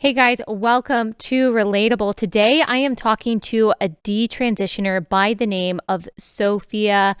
Hey guys, welcome to Relatable. Today I am talking to a detransitioner by the name of Sophia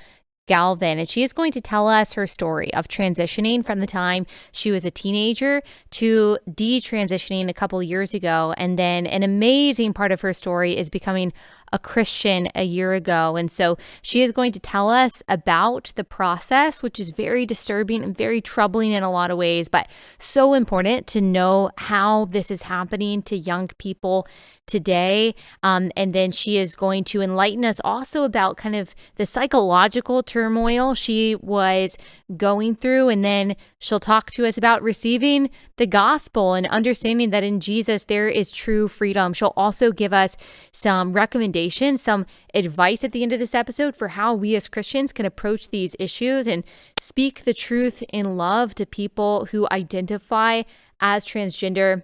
Galvin, and she is going to tell us her story of transitioning from the time she was a teenager to detransitioning a couple years ago. And then an amazing part of her story is becoming a Christian a year ago. And so she is going to tell us about the process, which is very disturbing and very troubling in a lot of ways, but so important to know how this is happening to young people today. Um, and then she is going to enlighten us also about kind of the psychological turmoil she was going through. And then she'll talk to us about receiving the gospel and understanding that in Jesus there is true freedom. She'll also give us some recommendations some advice at the end of this episode for how we as Christians can approach these issues and speak the truth in love to people who identify as transgender.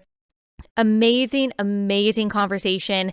Amazing, amazing conversation.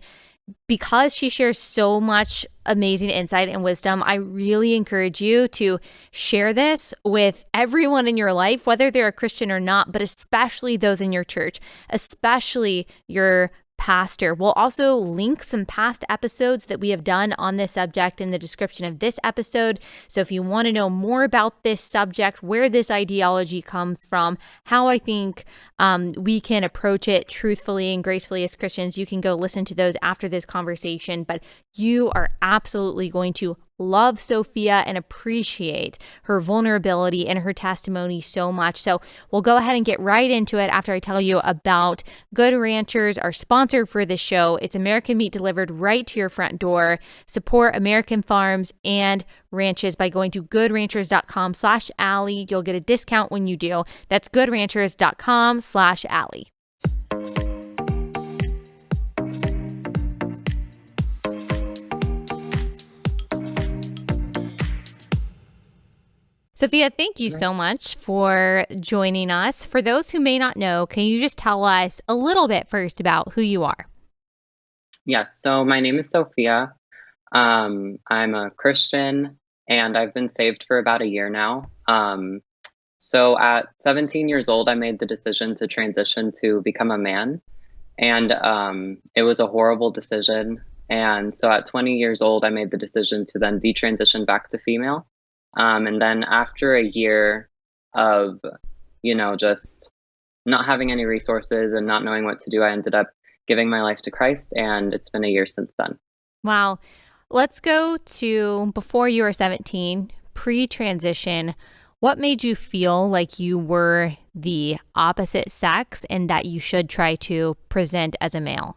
Because she shares so much amazing insight and wisdom, I really encourage you to share this with everyone in your life, whether they're a Christian or not, but especially those in your church, especially your pastor. We'll also link some past episodes that we have done on this subject in the description of this episode. So if you want to know more about this subject, where this ideology comes from, how I think um, we can approach it truthfully and gracefully as Christians, you can go listen to those after this conversation. But you are absolutely going to love Sophia and appreciate her vulnerability and her testimony so much. So we'll go ahead and get right into it after I tell you about Good Ranchers, our sponsor for this show. It's American meat delivered right to your front door. Support American farms and ranches by going to goodranchers.com slash Allie. You'll get a discount when you do. That's goodranchers.com slash Allie. Sophia, thank you so much for joining us. For those who may not know, can you just tell us a little bit first about who you are? Yes, so my name is Sophia. Um, I'm a Christian and I've been saved for about a year now. Um, so at 17 years old, I made the decision to transition to become a man. And um, it was a horrible decision. And so at 20 years old, I made the decision to then detransition back to female. Um, and then after a year of, you know, just not having any resources and not knowing what to do, I ended up giving my life to Christ. And it's been a year since then. Wow. Let's go to before you were 17, pre transition. What made you feel like you were the opposite sex and that you should try to present as a male?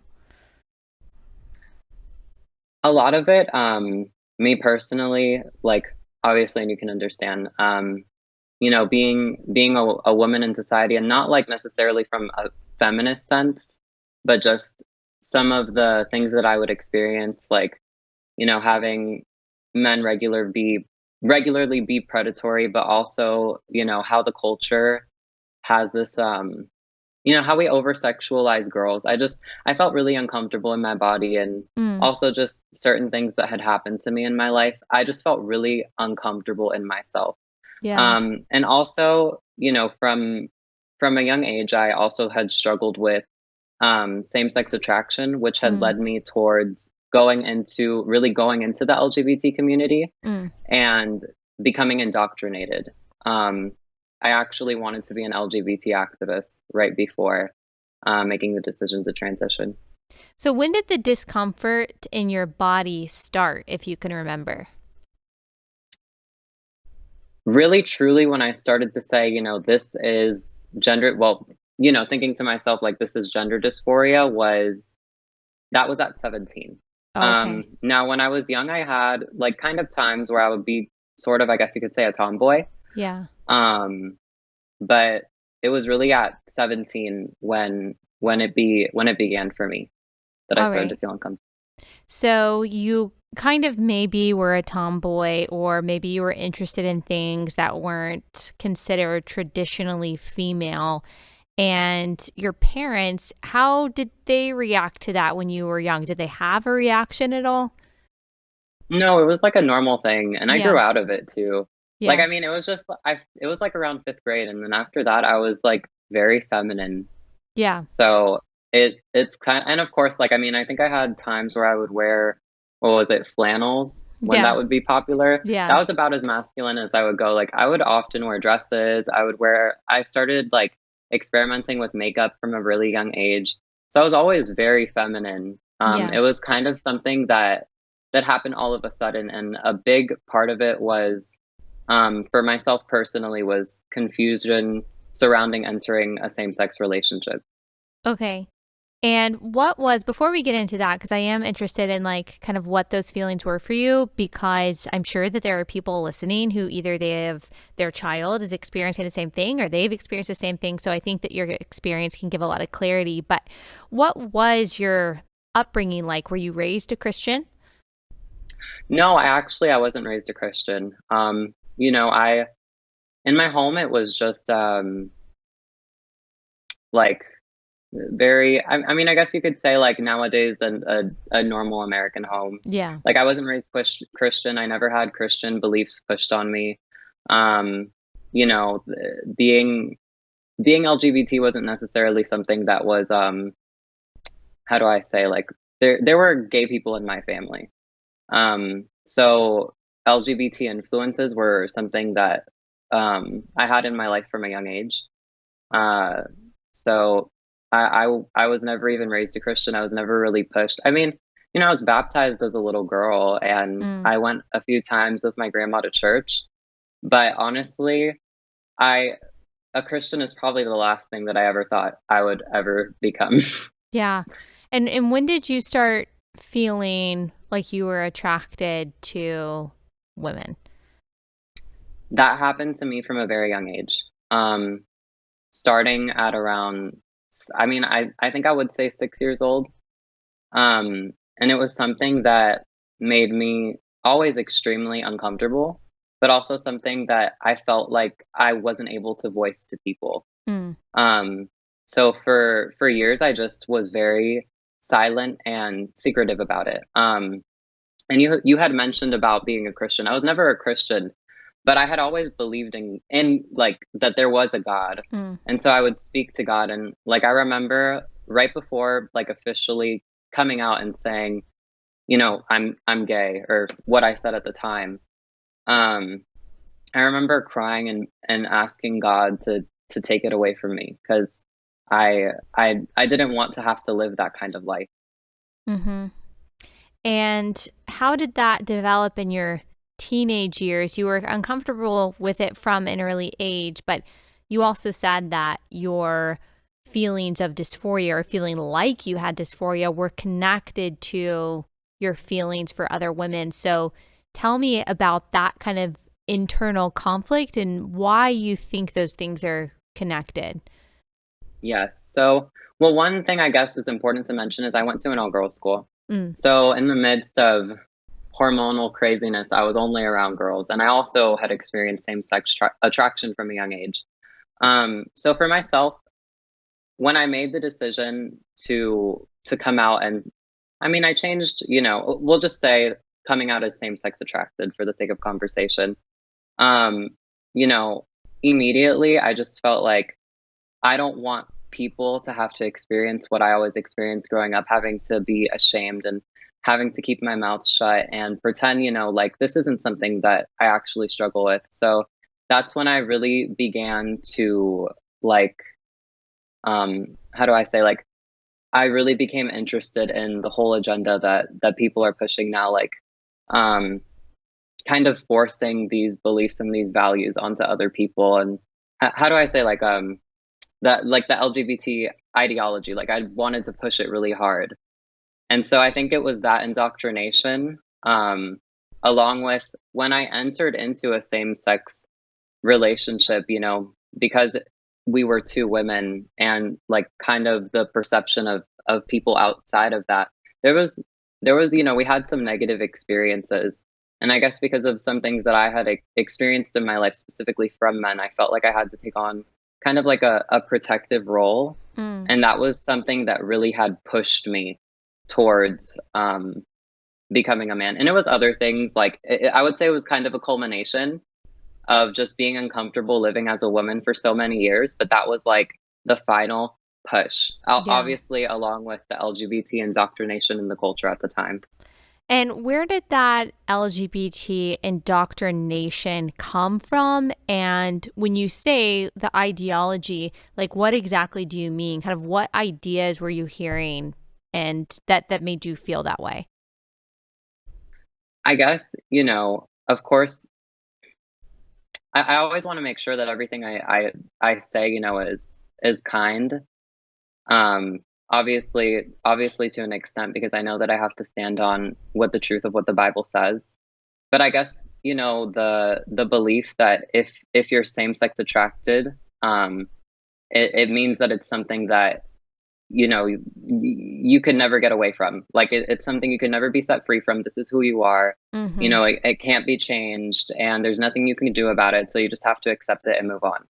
A lot of it, um, me personally, like obviously, and you can understand, um, you know, being being a, a woman in society, and not like necessarily from a feminist sense, but just some of the things that I would experience, like, you know, having men regular be regularly be predatory, but also, you know, how the culture has this um you know how we over sexualize girls i just i felt really uncomfortable in my body and mm. also just certain things that had happened to me in my life i just felt really uncomfortable in myself yeah um and also you know from from a young age i also had struggled with um same-sex attraction which had mm. led me towards going into really going into the lgbt community mm. and becoming indoctrinated um I actually wanted to be an LGBT activist right before uh, making the decision to transition. So, when did the discomfort in your body start, if you can remember? Really, truly, when I started to say, you know, this is gender, well, you know, thinking to myself, like, this is gender dysphoria, was that was at 17. Oh, okay. Um, now, when I was young, I had like kind of times where I would be sort of, I guess you could say, a tomboy. Yeah. Um, but it was really at 17 when when it be when it began for me that All I started right. to feel uncomfortable. So you kind of maybe were a tomboy or maybe you were interested in things that weren't considered traditionally female and your parents how did they react to that when you were young did they have a reaction at all no it was like a normal thing and i yeah. grew out of it too yeah. Like I mean, it was just I it was like around 5th grade and then after that I was like very feminine. Yeah. So, it it's kind and of course, like, I mean, I think I had times where I would wear what was it, flannels when Yeah. that would be popular. Yeah. That was about as masculine as I would go, like, I would often wear dresses, I would wear I started, like, experimenting with makeup from a really young age, so I was always very feminine. Um, Yeah. it was kind of something that that happened all of a sudden, and a big part of it was, um, for myself personally, was confusion surrounding entering a same-sex relationship. Okay. And what was before we get into that, because I am interested in, like, kind of what those feelings were for you, because I'm sure that there are people listening who either they have their child is experiencing the same thing or they've experienced the same thing, so I think that your experience can give a lot of clarity, but what was your upbringing like? Were you raised a Christian? No, I actually I wasn't raised a Christian. Um, you know, I in my home, it was just, um like, very I I mean, I guess you could say, like, nowadays, an a a normal American home. Yeah. Like, I wasn't raised Chris Christian, I never had Christian beliefs pushed on me. Um, you know, being being LGBT wasn't necessarily something that was, um how do I say, like, there there were gay people in my family. Um, so LGBT influences were something that, um, I had in my life from a young age. Uh, so I was never even raised a Christian, I was never really pushed. I mean, you know, I was baptized as a little girl, and Mm. I went a few times with my grandma to church, but honestly, I a Christian is probably the last thing that I ever thought I would ever become. Yeah. And and when did you start feeling like you were attracted to women? That happened to me from a very young age. Um, starting at around, I mean, I I think I would say 6 years old. Um, and it was something that made me always extremely uncomfortable, but also something that I felt like I wasn't able to voice to people. Mm. Um, so for for years, I just was very silent and secretive about it. Um, and you you had mentioned about being a Christian. I was never a Christian, but I had always believed in in, like, that there was a God, Mm. and so I would speak to God, and, like, I remember right before, like, officially coming out and saying, you know, "I'm I'm gay," or what I said at the time, um, I remember crying and and asking God to to take it away from me 'cause I I I didn't want to have to live that kind of life. Mhm. And how did that develop in your teenage years? You were uncomfortable with it from an early age, but you also said that your feelings of dysphoria or feeling like you had dysphoria were connected to your feelings for other women. So tell me about that kind of internal conflict and why you think those things are connected. Yes. So, well, one thing I guess is important to mention is I went to an all-girls school. Mm. So in the midst of hormonal craziness, I was only around girls, and I also had experienced same-sex tra attraction from a young age. Um, so for myself, when I made the decision to to come out and I mean, I changed, you know, we'll just say coming out as same-sex attracted for the sake of conversation. Um, you know, immediately, I just felt like I don't want people to have to experience what I always experienced growing up, having to be ashamed and having to keep my mouth shut and pretend, you know, like, this isn't something that I actually struggle with. So that's when I really began to, like, um, how do I say, like, I really became interested in the whole agenda that that people are pushing now, like, um, kind of forcing these beliefs and these values onto other people, and how do I say, like, um, that like, the LGBT ideology, like, I wanted to push it really hard. And so I think it was that indoctrination, um, along with when I entered into a same-sex relationship, you know, because we were 2 women and, like, kind of the perception of of people outside of that, there was there was you know, we had some negative experiences, and I guess because of some things that I had experienced in my life, specifically from men, I felt like I had to take on kind of like a a protective role, Mm. and that was something that really had pushed me towards, um, becoming a man, and it was other things, like, i I would say it was kind of a culmination of just being uncomfortable living as a woman for so many years, but that was, like, the final push, yeah. obviously, along with the LGBT indoctrination in the culture at the time. And where did that LGBT indoctrination come from? And when you say the ideology, like what exactly do you mean? Kind of what ideas were you hearing and that that made you feel that way? I guess, you know, of course I, I always want to make sure that everything I, I I say, you know, is is kind. Um obviously obviously to an extent because I know that I have to stand on what the truth of what the Bible says. But I guess, you know, the the belief that if if you're same sex attracted, um it, it means that it's something that you know you, you can never get away from. Like it, it's something you can never be set free from. This is who you are. Mm-hmm. you know it, it can't be changed and there's nothing you can do about it. So you just have to accept it and move on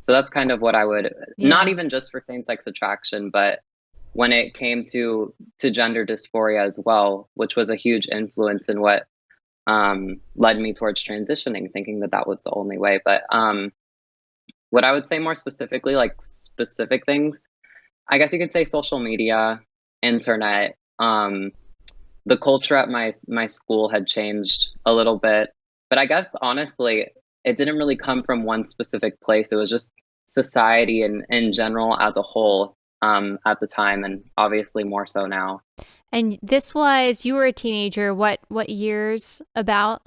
so that's kind of what i would yeah. not even just for same-sex attraction but when it came to to gender dysphoria as well which was a huge influence in what um, led me towards transitioning thinking that that was the only way but um, what i would say more specifically like specific things I guess you could say social media, internet. Um, the culture at my my school had changed a little bit, but I guess honestly, it didn't really come from one specific place. It was just society and in general as a whole um, at the time, and obviously more so now. And this was you were a teenager. What what years about?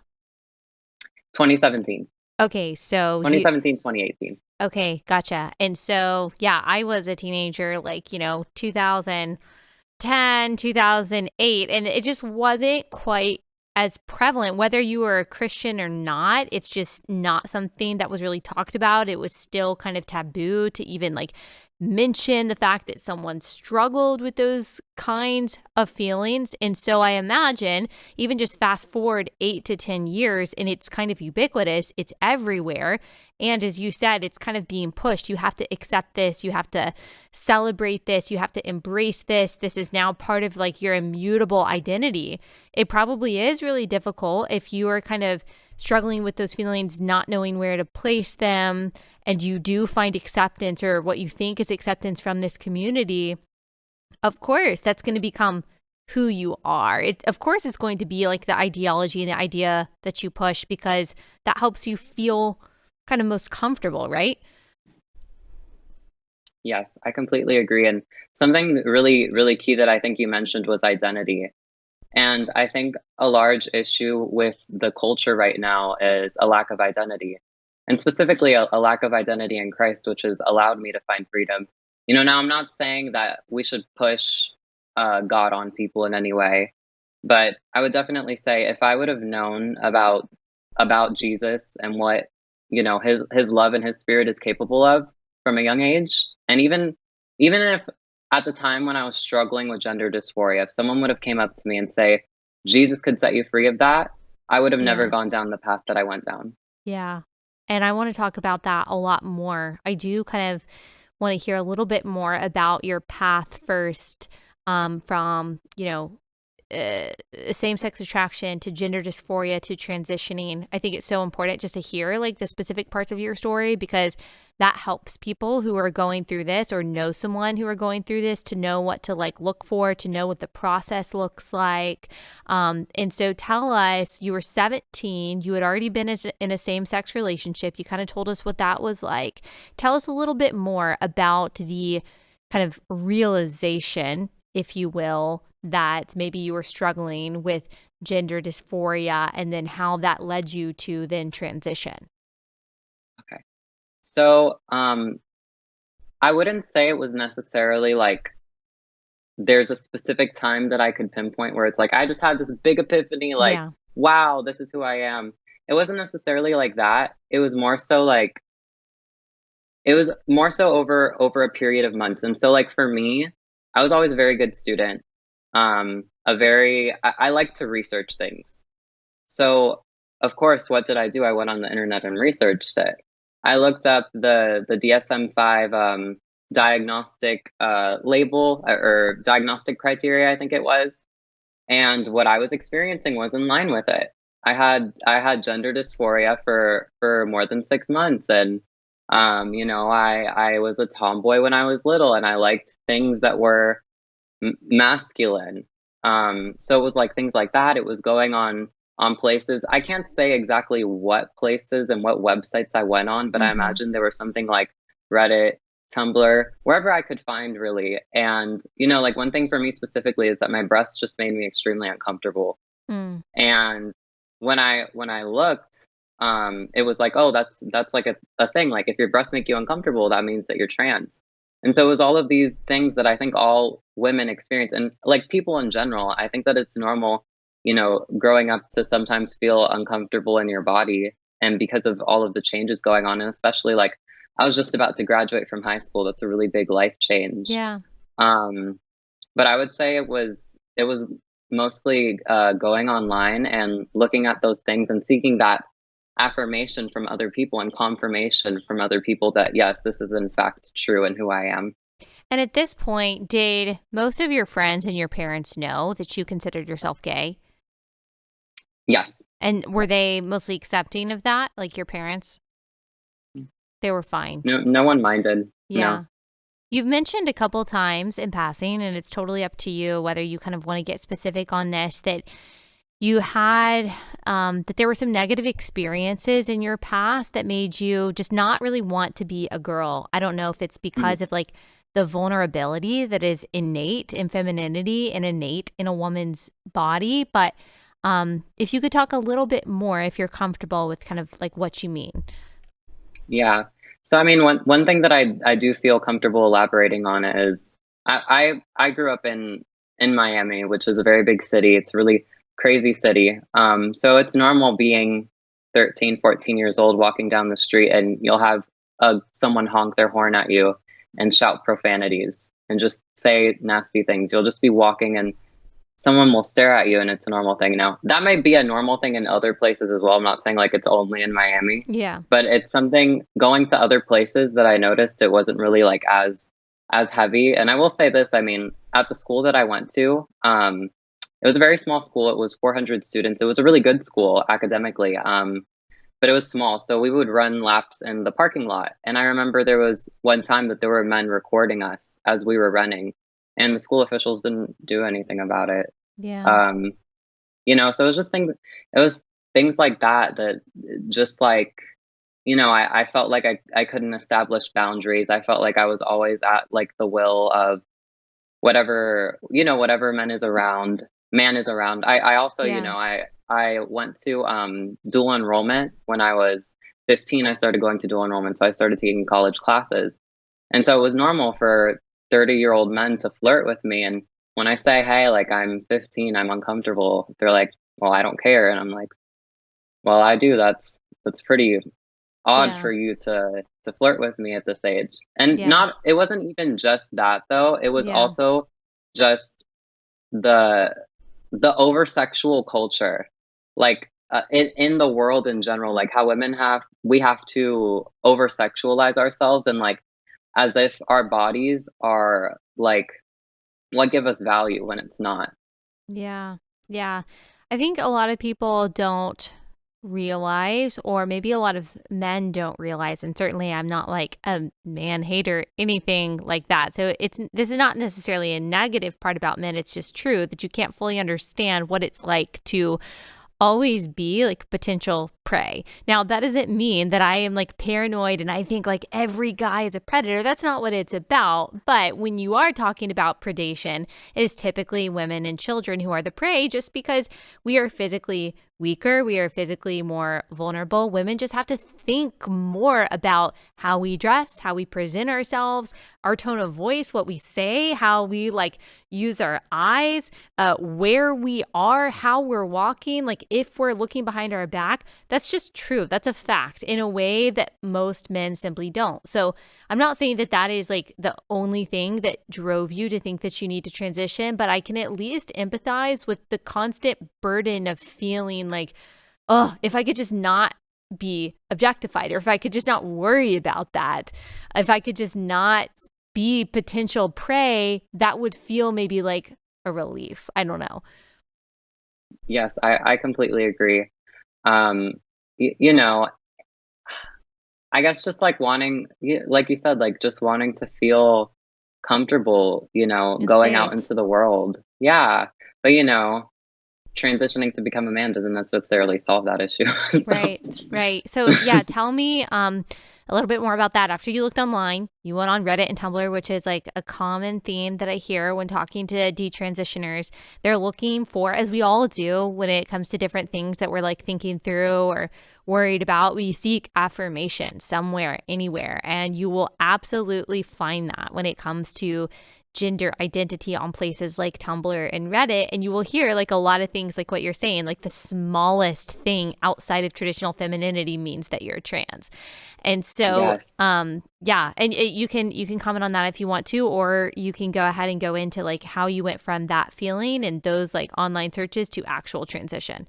2017. Okay, so 2017, you, 2018. Okay, gotcha. And so, yeah, I was a teenager, like, you know, 2010, 2008, and it just wasn't quite as prevalent, whether you were a Christian or not. It's just not something that was really talked about. It was still kind of taboo to even like mention the fact that someone struggled with those kinds of feelings. And so I imagine, even just fast forward eight to 10 years, and it's kind of ubiquitous, it's everywhere. And as you said, it's kind of being pushed. You have to accept this, you have to celebrate this, you have to embrace this. This is now part of like your immutable identity. It probably is really difficult if you are kind of struggling with those feelings, not knowing where to place them, and you do find acceptance or what you think is acceptance from this community, of course, that's going to become who you are. It, of course, it's going to be like the ideology and the idea that you push because that helps you feel kind of most comfortable, right? Yes, I completely agree. And something really, really key that I think you mentioned was identity. And I think a large issue with the culture right now is a lack of identity and specifically a, a, lack of identity in Christ, which has allowed me to find freedom. You know, now I'm not saying that we should push uh, God on people in any way, but I would definitely say if I would have known about about Jesus and what you know his his love and his spirit is capable of from a young age, and even even if at the time when I was struggling with gender dysphoria, if someone would have came up to me and say Jesus could set you free of that, I would have yeah. never gone down the path that I went down. Yeah. And I want to talk about that a lot more. I do kind of want to hear a little bit more about your path first um, from, you know, uh, same sex attraction to gender dysphoria to transitioning. I think it's so important just to hear like the specific parts of your story because that helps people who are going through this or know someone who are going through this to know what to like look for, to know what the process looks like. Um, and so tell us, you were 17, you had already been in a same sex relationship. You kind of told us what that was like. Tell us a little bit more about the kind of realization, if you will, that maybe you were struggling with gender dysphoria and then how that led you to then transition. Okay. So, um, I wouldn't say it was necessarily like there's a specific time that I could pinpoint where it's like I just had this big epiphany, like, yeah. wow, this is who I am. It wasn't necessarily like that. It was more so like it was more so over over a period of months. And so like for me, I was always a very good student. Um, a very I, I like to research things. So of course, what did I do? I went on the internet and researched it. I looked up the the DSM-5 um, diagnostic uh, label uh, or diagnostic criteria, I think it was, and what I was experiencing was in line with it. I had I had gender dysphoria for for more than six months, and Um, you know, I I was a tomboy when I was little, and I liked things that were masculine. Um, so it was, like, things like that, it was going on on places I can't say exactly what places and what websites I went on, but I Mhm. imagine there was something like Reddit, Tumblr, wherever I could find really, and, you know, like, one thing for me specifically is that my breasts just made me extremely uncomfortable. Mm. And when I when I looked, um, it was like, "Oh, that's that's like a a thing, like, if your breasts make you uncomfortable, that means that you're trans." And so it was all of these things that I think all women experience, and, like, people in general, I think that it's normal, you know, growing up to sometimes feel uncomfortable in your body, and because of all of the changes going on, and especially, like, I was just about to graduate from high school, that's a really big life change. Yeah. Um, but I would say it was it was mostly, uh, going online and looking at those things and seeking that affirmation from other people and confirmation from other people that, yes, this is in fact true in who I am. And at this point, did most of your friends and your parents know that you considered yourself gay? Yes. And were they mostly accepting of that, like your parents? They were fine. No no one minded. Yeah. No. You've mentioned a couple times in passing, and it's totally up to you whether you kind of wanna get specific on this, that you had, um that there were some negative experiences in your past that made you just not really want to be a girl. I don't know if it's Mhm. because of, like, the vulnerability that is innate in femininity and innate in a woman's body, but, um, if you could talk a little bit more, if you're comfortable with kind of, like, what you mean. Yeah. So, I mean, one one thing that I I do feel comfortable elaborating on is I I I grew up in in Miami, which is a very big city, it's really crazy city, um, so it's normal being 13, 14 years old walking down the street, and you'll have, uh, someone honk their horn at you and shout profanities and just say nasty things. You'll just be walking, and someone will stare at you, and it's a normal thing now. That might be a normal thing in other places as well, I'm not saying, like, it's only in Miami, Yeah. but it's something going to other places that I noticed it wasn't really, like, as as heavy, and I will say this, I mean, at the school that I went to, um, it was a very small school, it was 400 students, it was a really good school academically, um, but it was small, so we would run laps in the parking lot, and I remember there was one time that there were men recording us as we were running, and the school officials didn't do anything about it. Yeah. Um, you know, so it was just things it was things like that that just, like, you know, I I felt like I I couldn't establish boundaries, I felt like I was always at, like, the will of whatever you know, whatever men is around man is around. I I also, you know, I I went to, um, dual enrollment when I was 15, I started going to dual enrollment, so I started taking college classes, and so it was normal for thirty-year-old men to flirt with me, and when I say, "Hey, like, I'm 15, I'm uncomfortable," they're like, "Well, I don't care," and I'm like, "Well, I do, that's that's pretty odd Yeah. for you to to flirt with me at this age." And Yeah. not it wasn't even just that though, it was Yeah. also just the the over sexual culture, like, uh, in in the world in general, like, how women have we have to over sexualize ourselves and, like, as if our bodies are, like, what give us value when it's not. Yeah. Yeah. I think a lot of people don't realize, or maybe a lot of men don't realize, and certainly I'm not, like, a man hater, anything like that, so it's this is not necessarily a negative part about men, it's just true that you can't fully understand what it's like to always be, like, potential prey. Now, that doesn't mean that I am, like, paranoid and I think, like, every guy is a predator, that's not what it's about, but when you are talking about predation, it is typically women and children who are the prey just because we are physically weaker, we are physically more vulnerable. Women just have to think more about how we dress, how we present ourselves, our tone of voice, what we say, how we, like, use our eyes, uh, where we are, how we're walking, like, if we're looking behind our back. That's just true, that's a fact in a way that most men simply don't. So, I'm not saying that that is, like, the only thing that drove you to think that you need to transition, but I can at least empathize with the constant burden of feeling like, oh, if I could just not be objectified, or if I could just not worry about that, if I could just not be potential prey," that would feel maybe like a relief. I don't know. Yes, I I completely agree. Um, you know I guess just, like, wanting like you said, like, just wanting to feel comfortable, you know, And going out into the world. Yeah, but, you know, transitioning to become a man doesn't necessarily solve that issue, so Right, right. So, yeah, tell me, um, a little bit more about that. After you looked online, you went on Reddit and Tumblr, which is, like, a common theme that I hear when talking to detransitioners. They're looking for as we all do when it comes to different things that we're, like, thinking through or worried about, we seek affirmation somewhere, anywhere, and you will absolutely find that when it comes to gender identity on places like Tumblr and Reddit, and you will hear, like, a lot of things like what you're saying, like, the smallest thing outside of traditional femininity means that you're trans. And so, Yes. um, yeah, and, eh, you can you can comment on that if you want to, or you can go ahead and go into, like, how you went from that feeling and those, like, online searches to actual transition.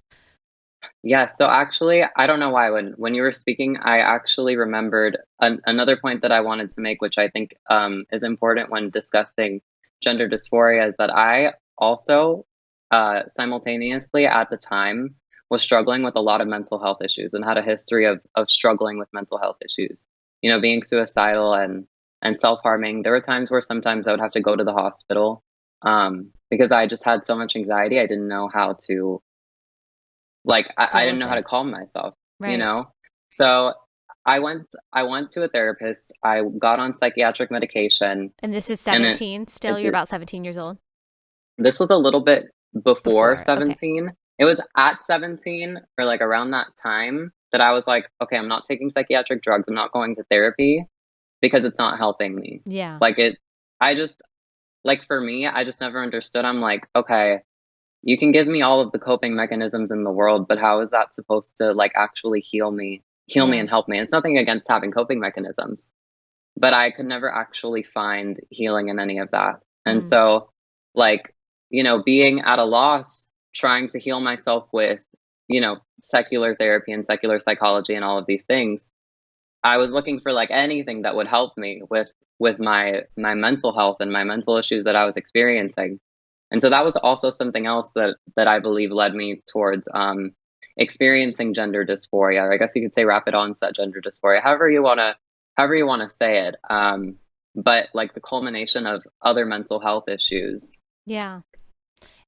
Yeah, so actually, I don't know why when when you were speaking, I actually remembered an another point that I wanted to make, which I think, um, is important when discussing gender dysphoria, is that I also, uh, simultaneously at the time, was struggling with a lot of mental health issues and had a history of of struggling with mental health issues. You know, being suicidal and and self-harming. There were times where sometimes I would have to go to the hospital, um, because I just had so much anxiety, I didn't know how to like, I I didn't know how to calm myself, you know? So, I went I went to a therapist, I got on psychiatric medication, And this is and it 17 still? it You're about 17 years old? This was a little bit before Before, okay. 17. It was at 17 or, like, around that time that I was like, "Okay, I'm not taking psychiatric drugs, I'm not going to therapy because it's not helping me." Yeah. Like, it I just like, for me, I just never understood, I'm like, "Okay, you can give me all of the coping mechanisms in the world, but how is that supposed to, like, actually heal me heal me and help me?" It's nothing against having coping mechanisms, but I could never actually find healing in any of that. And Mm. so, like, you know, being at a loss, trying to heal myself with, you know, secular therapy and secular psychology and all of these things, I was looking for, like, anything that would help me with with my my mental health and my mental issues that I was experiencing. And so that was also something else that that I believe led me towards, um, experiencing gender dysphoria, or I guess you could say rapid onset gender dysphoria, however you wanna however you wanna say it, um, but, like, the culmination of other mental health issues. Yeah.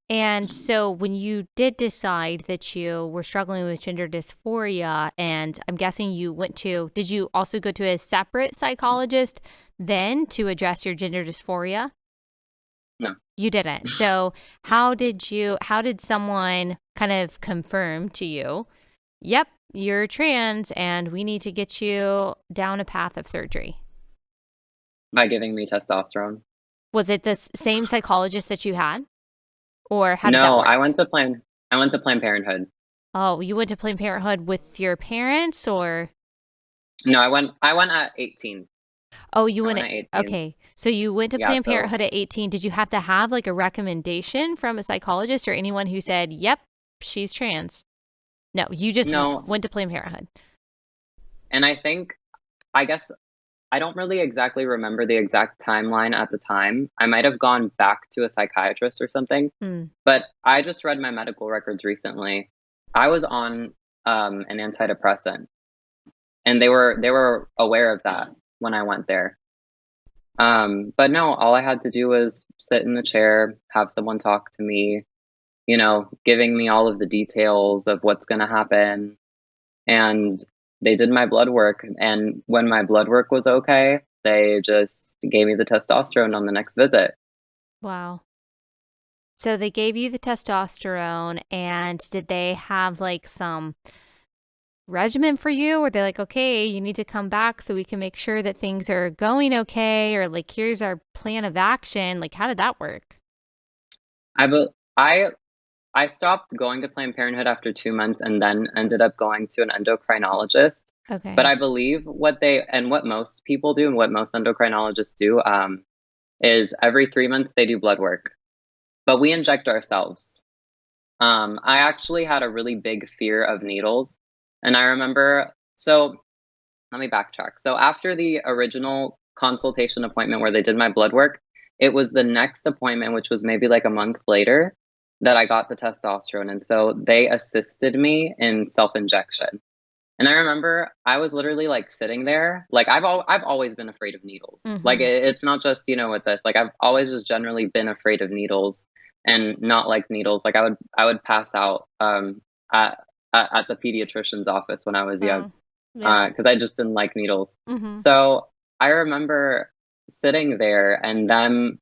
And so when you did decide that you were struggling with gender dysphoria, and I'm guessing you went to did you also go to a separate psychologist then to address your gender dysphoria? No. You didn't. So, how did you how did someone kind of confirm to you, "Yep, you're trans, and we need to get you down a path of surgery?" By giving me testosterone. Was it the same psychologist that you had? Or how No, I went to Planned I went to Planned Parenthood. Oh, you went to Planned Parenthood with your parents, or No, I went I went at 18. Oh, you went went at at 18. okay. So you went to Yeah, Planned so Parenthood at 18. Did you have to have, like, a recommendation from a psychologist or anyone who said, "Yep, she's trans?" No, you just No. went to Planned Parenthood. And I think I guess I don't really exactly remember the exact timeline at the time. I might have gone back to a psychiatrist or something, Mm. but I just read my medical records recently. I was on, um, an antidepressant, and they were they were aware of that when I went there. Um, but no, all I had to do was sit in the chair, have someone talk to me, you know, giving me all of the details of what's gonna happen, and they did my blood work, and when my blood work was okay, they just gave me the testosterone on the next visit. Wow. So they gave you the testosterone, and did they have, like, some regimen for you? Were they're like, "Okay, you need to come back so we can make sure that things are going okay," or, like, "Here's our plan of action." Like, how did that work? I bel I I stopped going to Planned Parenthood after 2 months and then ended up going to an endocrinologist, Okay. but I believe what they and what most people do and what most endocrinologists do, um, is every 3 months they do blood work, but we inject ourselves. Um, I actually had a really big fear of needles, and I remember so let me backtrack. So after the original consultation appointment where they did my blood work, it was the next appointment, which was maybe, like, a month later, that I got the testosterone, and so they assisted me in self-injection. And I remember I was literally like sitting there, like I've al- I've always been afraid of needles. Like Mm-hmm. it, it's not just you know with this. Like I've always just generally been afraid of needles and not like needles. Like I would I would pass out um at at, at the pediatrician's office when I was young Oh, yeah. because I just didn't like needles. Mm-hmm. So I remember sitting there and them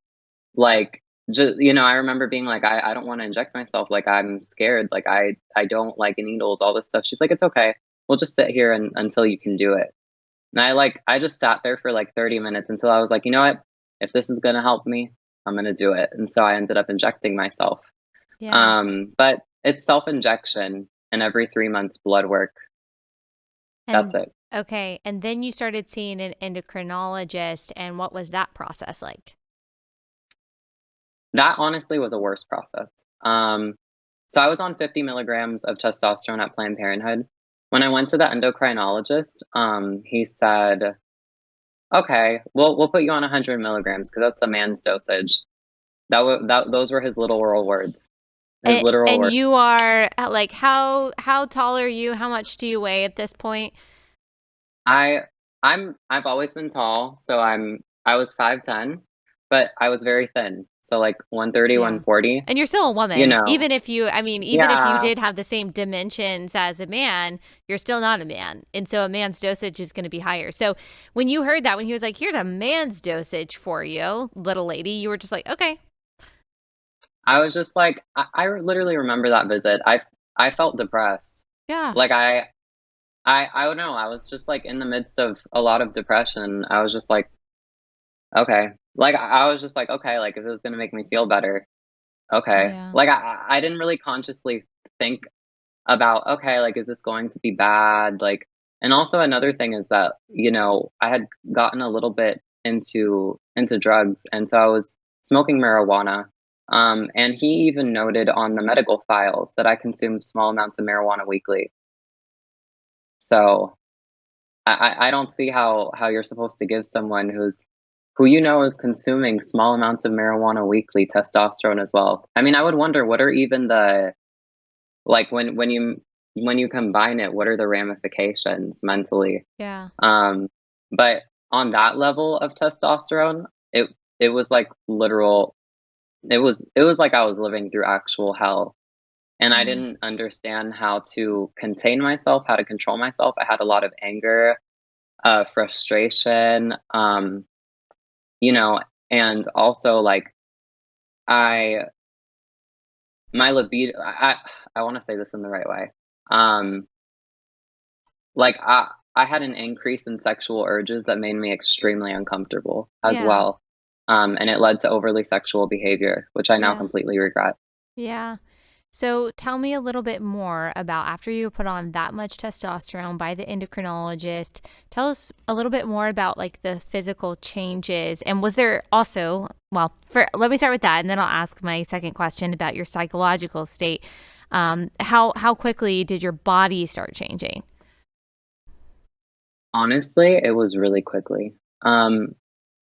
like just you know I remember being like I, I don't want to inject myself. Like I'm scared. Like I I don't like needles all this stuff. She's like it's okay. We'll just sit here and, until you can do it. And I like I just sat there for like 30 minutes until I was like you know what? If this is gonna help me I'm gonna do it. And so I ended up injecting myself. Yeah. um but it's self injection and every three months blood work and that's it okay, and then you started seeing an endocrinologist, and what was that process like? That honestly was a worse process. Um, so I was on 50 milligrams of testosterone at Planned Parenthood. When I went to the endocrinologist, um, he said, "Okay, we'll we'll put you on 100 milligrams because that's a man's dosage." That was that those were his literal words. And, literal and you are uh, like how how tall are you? How much do you weigh at this point? I I'm I've always been tall, so I'm I was 5'10, but I was very thin. So like 130, Yeah. 140. And you're still a woman. You know. Even if you, I mean, even if you did have the same dimensions as a man, you're still not a man. And so a man's dosage is going to be higher. So when you heard that, when he was like, here's a man's dosage for you, little lady, you were just like, okay. I was just like I, I literally remember that visit. I I felt depressed. Yeah. like I, I, I don't know. I was just like in the midst of a lot of depression. I was just like, okay, like I I was just like, okay, like if this is gonna make me feel better, okay. Yeah. Like I, I I didn't really consciously think about, okay, like is this going to be bad? Like, and also another thing is that you know I had gotten a little bit into into drugs, and so I was smoking marijuana. Um, and he even noted on the medical files that I consumed small amounts of marijuana weekly. So I, I I don't see how how you're supposed to give someone who's who you know is consuming small amounts of marijuana weekly testosterone as well. I mean, I would wonder what are even the like when when you when you combine it, what are the ramifications mentally? Yeah. Um, but on that level of testosterone, it it was like literal. It was it was like I was living through actual hell, and I Mhm. didn't understand how to contain myself, how to control myself. I had a lot of anger, uh, frustration, um, you know, and also like I my libido. I I, I want to say this in the right way. Um, like I I had an increase in sexual urges that made me extremely uncomfortable as Yeah. well. Um, and it led to overly sexual behavior, which I now Yeah. completely regret. Yeah. So tell me a little bit more about after you put on that much testosterone by the endocrinologist. Tell us a little bit more about like the physical changes. And was there also, well, for let me start with that and then I'll ask my second question about your psychological state. Um, how how quickly did your body start changing? Honestly, it was really quickly. Um,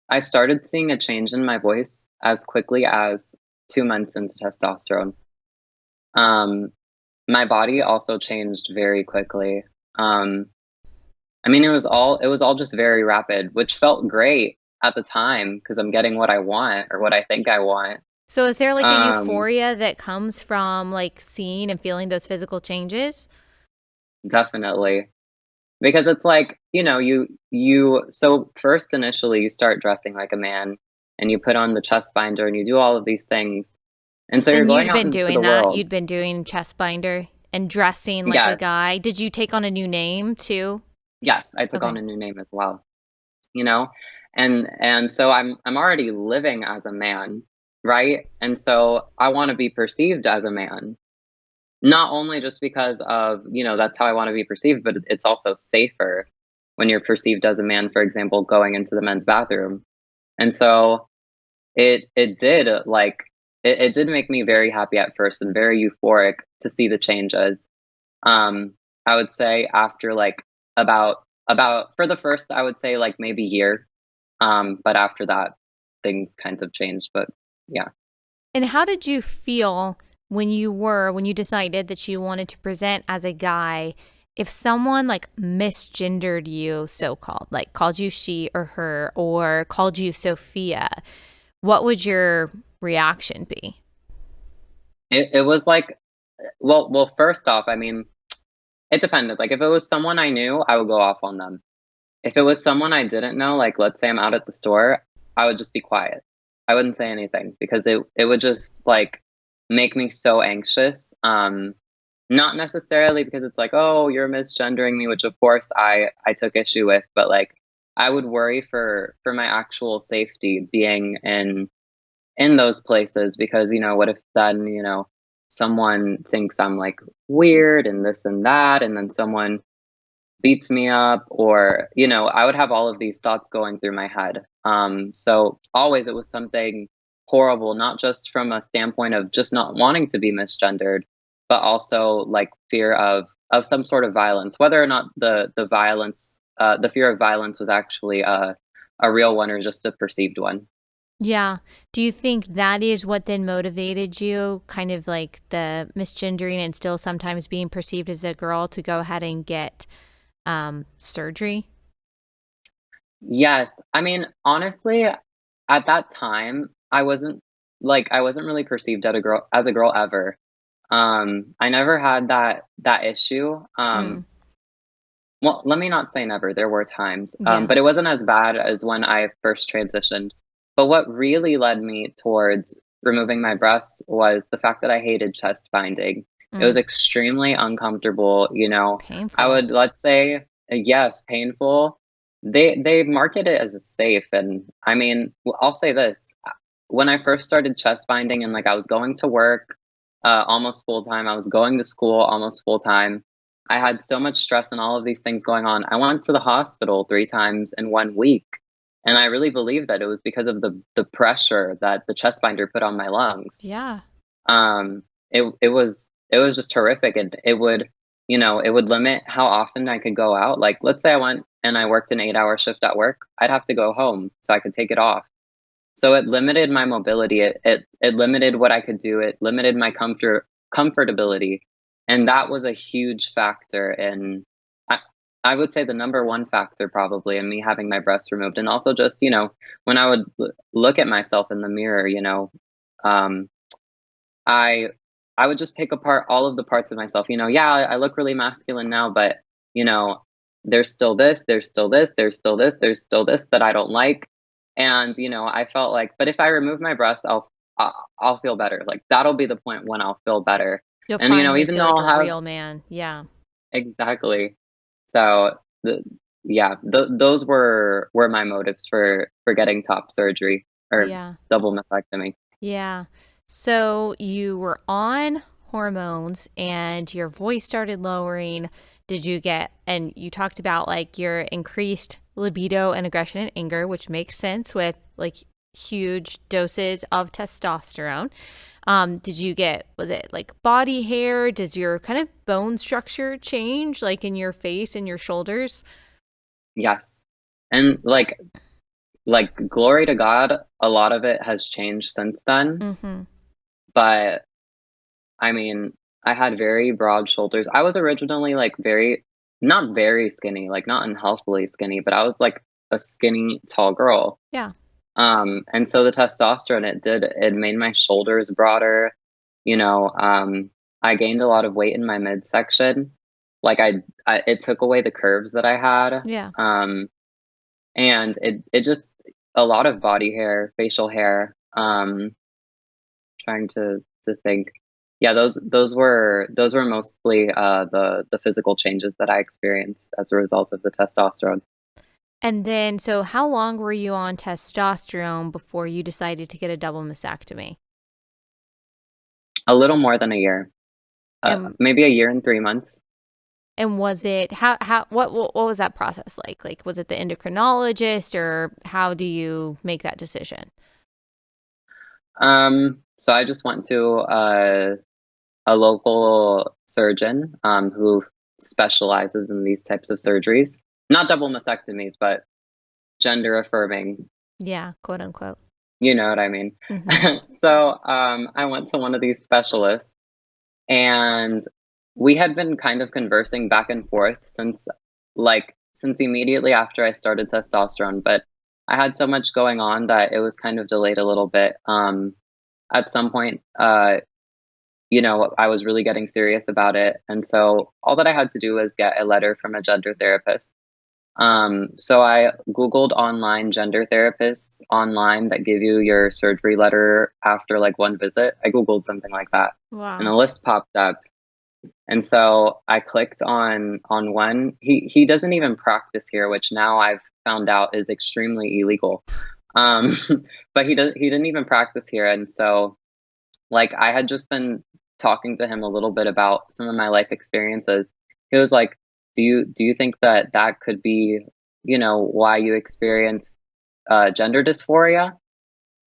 I started seeing a change in my voice as quickly as two months into testosterone. Um, my body also changed very quickly. Um, I mean, it was all it was all just very rapid, which felt great at the time because I'm getting what I want or what I think I want. So is there like a Um, euphoria that comes from like seeing and feeling those physical changes? Definitely. Because it's like, you know, you you so first initially you start dressing like a man and you put on the chest binder and you do all of these things. And so you're going out been doing that. world. You'd been doing chest binder and dressing like a guy. Did you take on a new name too? Yes, I took Okay. on a new name as well. You know? And and so I'm I'm already living as a man, right? And so I want to be perceived as a man. Not only just because of, you know, that's how I want to be perceived, but it's also safer when you're perceived as a man, for example, going into the men's bathroom. And so it it did like it, it did make me very happy at first and very euphoric to see the changes. Um, I would say after like about about for the first, I would say like maybe year. Um, but after that, things kind of changed. But yeah. And how did you feel when you were when you decided that you wanted to present as a guy if someone like misgendered you, so called, like called you she or her, or called you Sophia, what would your reaction be? It, it was like, well, well, first off, I mean, it depended. Like, if it was someone I knew, I would go off on them. If it was someone I didn't know, like, let's say I'm out at the store, I would just be quiet. I wouldn't say anything because it, it would just like make me so anxious. Um, not necessarily because it's like, oh, you're misgendering me, which of course I I took issue with, but like I would worry for for my actual safety being in in those places because you know what if then you know someone thinks I'm like weird and this and that and then someone beats me up or you know I would have all of these thoughts going through my head um so always it was something horrible not just from a standpoint of just not wanting to be misgendered but also like fear of of some sort of violence, whether or not the the violence, uh, the fear of violence was actually a a real one or just a perceived one. Yeah. Do you think that is what then motivated you, kind of like the misgendering and still sometimes being perceived as a girl, to go ahead and get um, surgery? Yes, I mean honestly, at that time, I wasn't like I wasn't really perceived as a girl as a girl ever. Um, I never had that that issue. Um, Mm, well, let me not say never. There were times, um, yeah. but it wasn't as bad as when I first transitioned. But what really led me towards removing my breasts was the fact that I hated chest binding. It was Mm, extremely uncomfortable. You know, I would let's say uh, yes, painful. They they market it as safe, and I mean, I'll say this: when I first started chest binding, and like I was going to work uh, almost full time. I was going to school almost full time. I had so much stress and all of these things going on. I went to the hospital three times in one week. And I really believe that it was because of the the pressure that the chest binder put on my lungs. Yeah. Um, it it was it was just horrific, and it would you know it would limit how often I could go out. Like let's say I went and I worked an eight hour shift at work, I'd have to go home so I could take it off. So it limited my mobility. It it it limited what I could do. It limited my comfort comfortability, and that was a huge factor in I I would say the number one factor probably in me having my breast removed, and also just, you know, when I would l look at myself in the mirror, you know, um, I I would just pick apart all of the parts of myself, you know, yeah, I I look really masculine now, but, you know, there's still this, there's still this, there's still this, there's still this that I don't like, and, you know, I felt like, but if I remove my breasts, I'll I I'll feel better, like, that'll be the point when I'll feel better, You'll and, you know, even though like I'll a have real man. Yeah. exactly. So, the yeah, th those were were my motives for for getting top surgery or Yeah. double mastectomy. Yeah. So you were on hormones and your voice started lowering. Did you get, and you talked about like your increased libido and aggression and anger, which makes sense with like huge doses of testosterone. Um, did you get, was it like body hair? Does your kind of bone structure change like in your face and your shoulders? Yes. And, like like, glory to God, a lot of it has changed since then, Mm-hmm. but, I mean, I had very broad shoulders. I was originally, like, very not very skinny, like, not unhealthily skinny, but I was, like, a skinny, tall girl. Yeah. Um, and so the testosterone, it did it made my shoulders broader, you know, um, I gained a lot of weight in my midsection. Like, I I it took away the curves that I had, Yeah. um, and it it just a lot of body hair, facial hair, um, trying to to think. Yeah, those those were those were mostly, uh, the the physical changes that I experienced as a result of the testosterone. And then, so how long were you on testosterone before you decided to get a double mastectomy? A little more than a year, uh, maybe a year and 3 months. and was it how how what what, what was that process like? Like was it the endocrinologist or how do you make that decision? Um, so I just went to a a local surgeon, um, who specializes in these types of surgeries. Not double mastectomies, but gender affirming, Yeah, quote unquote. you know what I mean? Mhm. So, um, I went to one of these specialists, and we had been kind of conversing back and forth since like since immediately after I started testosterone, but I had so much going on that it was kind of delayed a little bit. Um, at some point, uh, you know, I was really getting serious about it. And so all that I had to do was get a letter from a gender therapist. Um, so I Googled online gender therapists online that give you your surgery letter after like one visit. I Googled something like that. Wow. And a list popped up. And so I clicked on on one. He he doesn't even practice here, which now I've found out is extremely illegal. Um, but he does he didn't even practice here. And so like I had just been talking to him a little bit about some of my life experiences. He was like, do you do you think that that could be you know why you experience uh, gender dysphoria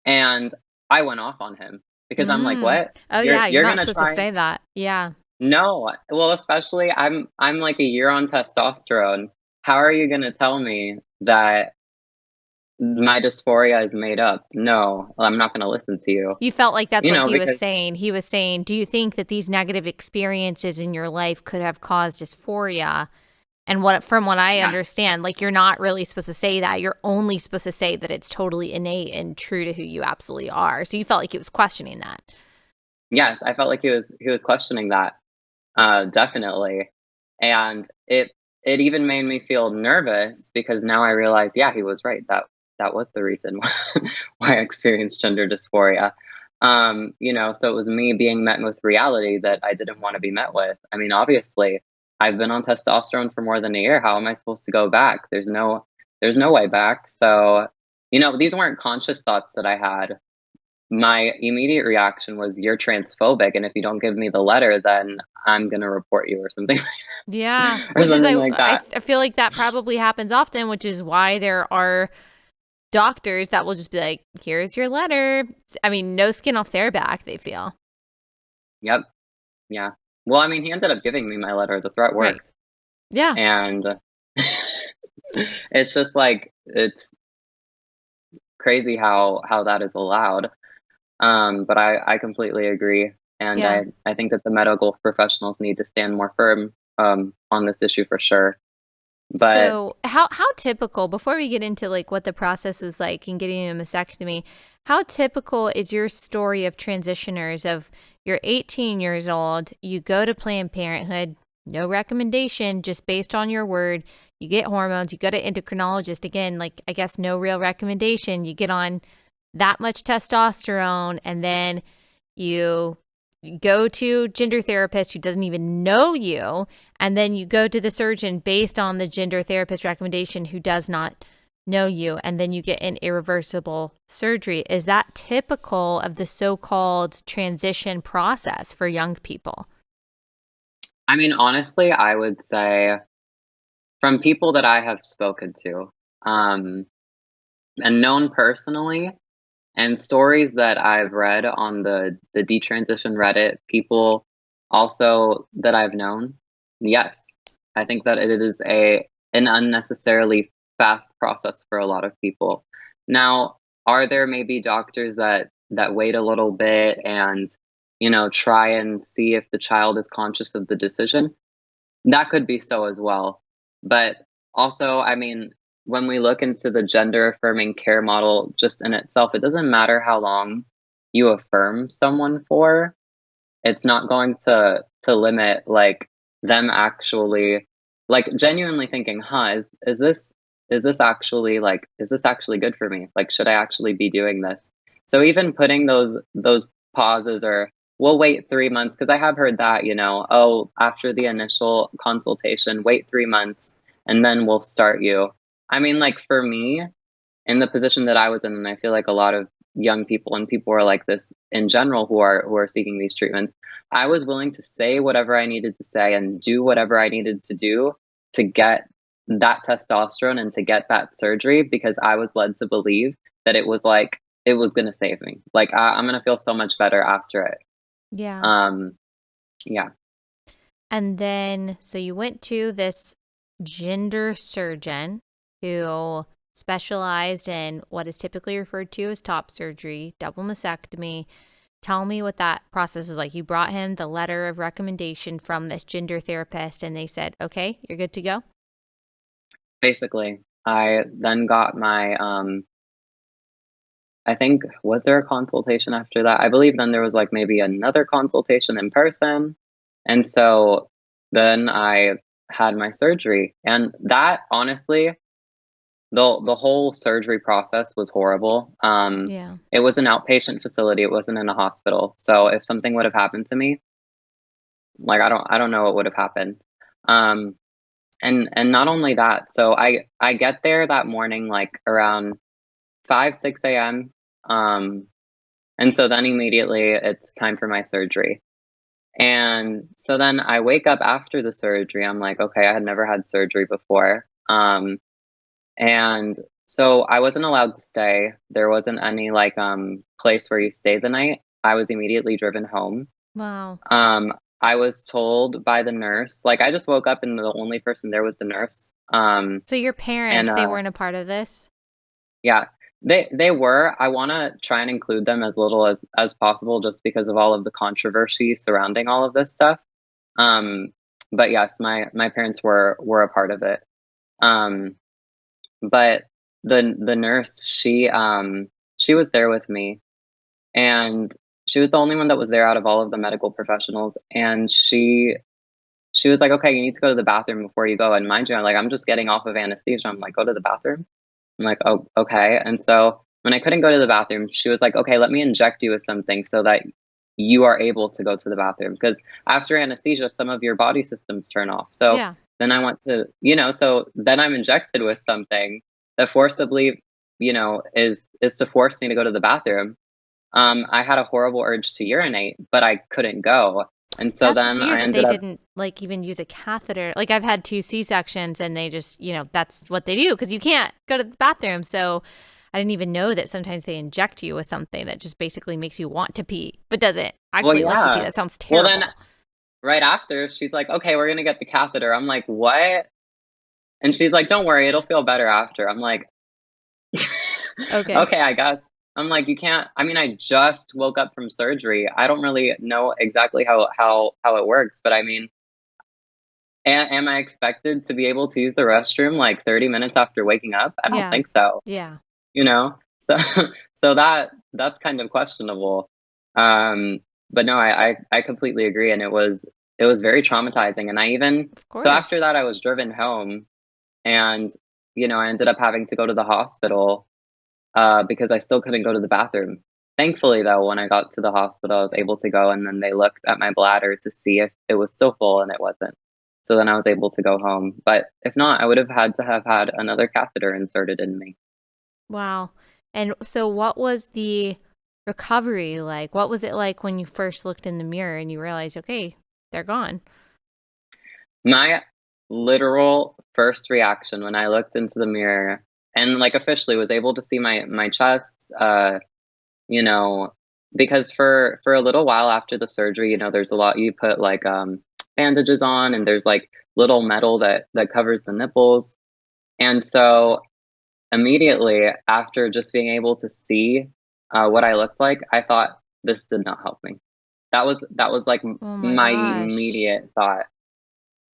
and i went off on him because mm. i'm like mm. what oh you're, yeah you're, you're not supposed try... to say that yeah no well especially i'm i'm like a year on testosterone how are you going to tell me that my dysphoria is made up. No, I'm not going to listen to you. You felt like that's you what know, he because, was saying. He was saying, Do you think that these negative experiences in your life could have caused dysphoria? And what from what I yeah. understand, like you're not really supposed to say that. You're only supposed to say that it's totally innate and true to who you absolutely are. So you felt like he was questioning that. Yes, I felt like he was he was questioning that. Uh definitely. And it it even made me feel nervous because now I realize, yeah, he was right. That that was the reason why I experienced gender dysphoria. Um, you know, so it was me being met with reality that I didn't want to be met with. I mean, obviously, I've been on testosterone for more than a year. How am I supposed to go back? There's no there's no way back. So, you know, these weren't conscious thoughts that I had. My immediate reaction was you're transphobic and if you don't give me the letter then I'm going to report you or something. Yeah. or which something is like, like that. I, I feel like that probably happens often, which is why there are doctors that will just be like, here's your letter. I mean, no skin off their back, they feel. Yep. Yeah. Well, I mean, he ended up giving me my letter. The threat worked. Right. Yeah. And it's just like, it's crazy how, how that is allowed. Um, but I, I completely agree. And yeah. I, I think that the medical professionals need to stand more firm um, on this issue for sure. But so how how typical before we get into like what the process was like in getting a mastectomy, how typical is your story of transitioners of you're 18 years old, you go to Planned Parenthood, no recommendation, just based on your word, you get hormones, you go to endocrinologist again, like I guess no real recommendation, you get on that much testosterone and then you go to gender therapist who doesn't even know you and then you go to the surgeon based on the gender therapist recommendation who does not know you and then you get an irreversible surgery. Is that typical of the so-called transition process for young people? I mean honestly i would say from people that i have spoken to um and known personally and stories that I've read on the the detransition Reddit, people also that I've known, yes, I think that it is a an unnecessarily fast process for a lot of people. Now, are there maybe doctors that that wait a little bit and you know try and see if the child is conscious of the decision? That could be so as well. But also, I mean, when we look into the gender affirming care model just in itself, it doesn't matter how long you affirm someone for. It's not going to to limit like them actually like genuinely thinking, huh, is, is this is this actually like is this actually good for me? Like should I actually be doing this? So even putting those those pauses or we'll wait three months because I have heard that, you know, oh, after the initial consultation, wait three months and then we'll start you. I mean, like for me, in the position that I was in, and I feel like a lot of young people and people are like this in general who are who are seeking these treatments, I was willing to say whatever I needed to say and do whatever I needed to do to get that testosterone and to get that surgery because I was led to believe that it was like it was going to save me. Like I, I'm going to feel so much better after it. Yeah. Um yeah. And then so you went to this gender surgeon who specialized in what is typically referred to as top surgery, double mastectomy. Tell me what that process was like. You brought him the letter of recommendation from this gender therapist, and they said, okay, you're good to go. Basically, I then got my, um, I think, was there a consultation after that? I believe then there was like maybe another consultation in person. And so then I had my surgery. And that honestly, the the whole surgery process was horrible. Um, Yeah. it was an outpatient facility. It wasn't in a hospital. So if something would have happened to me, like I don't I don't know what would have happened. Um, and and not only that, so I I get there that morning like around 5 6 a.m. Um, and so then immediately it's time for my surgery. And so then I wake up after the surgery. I'm like, okay, I had never had surgery before. Um, and so I wasn't allowed to stay. There wasn't any like um place where you stay the night. I was immediately driven home. Wow. Um, I was told by the nurse, like I just woke up and the only person there was the nurse. Um, So your parents, and they uh, weren't a part of this? yeah, they they were. I want to try and include them as little as as possible, just because of all of the controversy surrounding all of this stuff. Um, but yes, my my parents were were a part of it. Um, but the the nurse, she um she was there with me, and she was the only one that was there out of all of the medical professionals, and she she was like, "Okay, you need to go to the bathroom before you go." And mind you, I'm like, I'm just getting off of anesthesia. I'm like, "Go to the bathroom." I'm like, "Oh, okay." And so when I couldn't go to the bathroom, she was like, "Okay, let me inject you with something so that you are able to go to the bathroom." Because after anesthesia, some of your body systems turn off. So Yeah. Then I want to, you know, so then I'm injected with something that forcibly, you know, is is to force me to go to the bathroom. Um, I had a horrible urge to urinate, but I couldn't go. And so That's then weird I ended they up didn't like even use a catheter. Like I've had two C-sections and they just, you know, that's what they do because you can't go to the bathroom. So I didn't even know that sometimes they inject you with something that just basically makes you want to pee, but doesn't actually let you pee. yeah. That sounds Well, terrible. then right after, she's like, "Okay, we're gonna get the catheter." I'm like, "What?" And she's like, "Don't worry, it'll feel better after." I'm like, Okay. "Okay, I guess." I'm like, "You can't." I mean, I just woke up from surgery. I don't really know exactly how how how it works, but I mean, a- am I expected to be able to use the restroom like 30 minutes after waking up? I don't Yeah. think so. Yeah. You know, so so that that's kind of questionable. Um, but no, I, I I completely agree, and it was it was very traumatizing. And I even so after that, I was driven home, and you know, I ended up having to go to the hospital uh, because I still couldn't go to the bathroom. Thankfully, though, when I got to the hospital, I was able to go, and then they looked at my bladder to see if it was still full, and it wasn't. So then I was able to go home. But if not, I would have had to have had another catheter inserted in me. Wow. And so what was the recovery like? What was it like when you first looked in the mirror and you realized, okay, they're gone? My literal first reaction when I looked into the mirror and like officially was able to see my my chest, uh, you know, because for for a little while after the surgery, you know, there's a lot you put like um bandages on and there's like little metal that that covers the nipples. And so immediately after just being able to see uh, what I looked like, I thought this did not help me. That was that was like Oh my my immediate thought.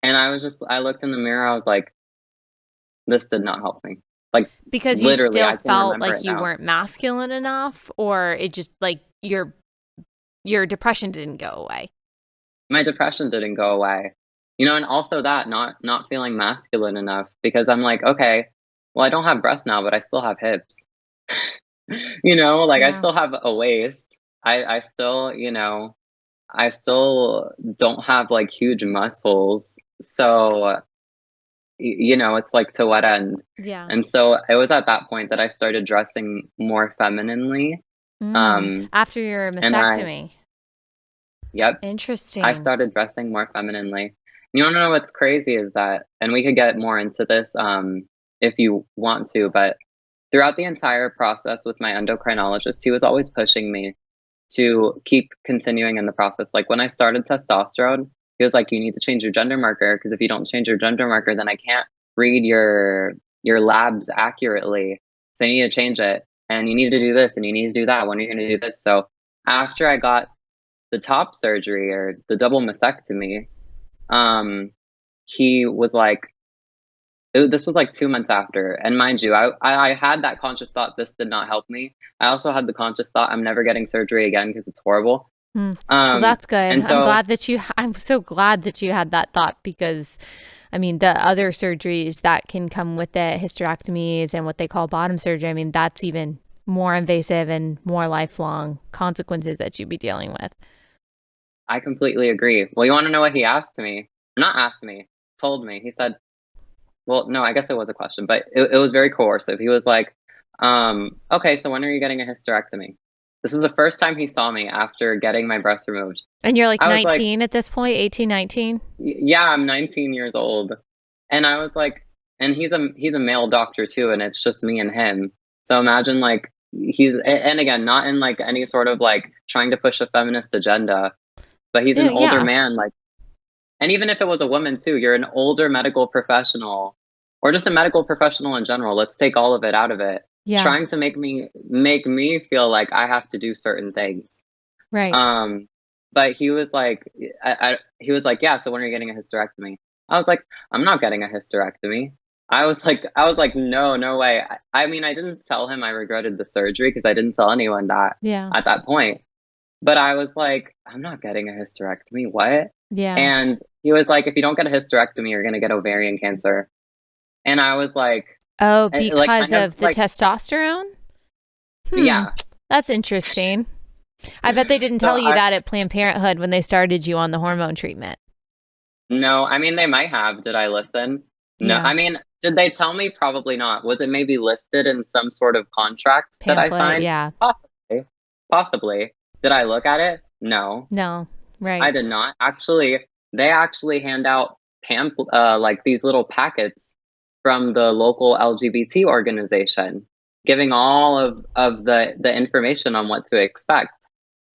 And I was just I looked in the mirror, I was like, this did not help me. Like Because you still felt like you now. weren't masculine enough or it just like your your depression didn't go away. My depression didn't go away. You know, and also that not not feeling masculine enough because I'm like, okay, well, I don't have breasts now, but I still have hips. you know, like I Yeah. still have a waist. I I still, you know, I still don't have like huge muscles. So, y- you know, it's like to what end? Yeah. And so it was at that point that I started dressing more femininely. Mm. Um, After your and I, mastectomy. yep, Interesting. I Interesting. started dressing more femininely. You wanna know what's crazy is that, and we could get more into this um, if you want to, but throughout the entire process with my endocrinologist, he was always pushing me to keep continuing in the process. Like when I started testosterone, he was like, "You need to change your gender marker because if you don't change your gender marker, then I can't read your your labs accurately. So you need to change it, and you need to do this, and you need to do that. When are you going to do this?" So after I got the top surgery or the double mastectomy, um, he was like, it, this was like two months after. And mind you, I, I, I had that conscious thought this did not help me. I also had the conscious thought I'm never getting surgery again because it's horrible. Mm. Um, well, that's good. So, I'm glad that you. I'm so glad that you had that thought because, I mean, the other surgeries that can come with it, hysterectomies and what they call bottom surgery. I mean, that's even more invasive and more lifelong consequences that you'd be dealing with. I completely agree. Well, you want to know what he asked me? Not asked me, told me. He said, well, no, I guess it was a question, but it, it was very coercive. He was like, um, okay, so when are you getting a hysterectomy? This is the first time he saw me after getting my breast removed. And you're like 19 like, at this point, 18, 19? Yeah, I'm 19 years old. And I was like, and he's a he's a male doctor too, and it's just me and him. So imagine like he's and again, not in like any sort of like trying to push a feminist agenda, but he's an yeah, older yeah. man, like and even if it was a woman too, you're an older medical professional or just a medical professional in general. Let's take all of it out of it yeah. trying to make me make me feel like I have to do certain things. Right. Um, but he was like, I, I, he was like, yeah. So when are you getting a hysterectomy? I was like, I'm not getting a hysterectomy. I was like, I was like, no, no way. I, I mean, I didn't tell him I regretted the surgery because I didn't tell anyone that. Yeah. At that point, but I was like, I'm not getting a hysterectomy. What? Yeah. And he was like, if you don't get a hysterectomy, you're gonna get ovarian cancer. And I was like, Oh, because like, of, the like, testosterone? Hmm, yeah. That's interesting. I bet they didn't tell so you I, that at Planned Parenthood when they started you on the hormone treatment. No, I mean, they might have. Did I listen? No, yeah. I mean, did they tell me? Probably not. Was it maybe listed in some sort of contract Pamphlet, that I signed? Yeah. Possibly. Possibly. Did I look at it? No. No, right. I did not. Actually, they actually hand out pamphlet, uh, like these little packets from the local LGBT organization, giving all of, of the, the information on what to expect.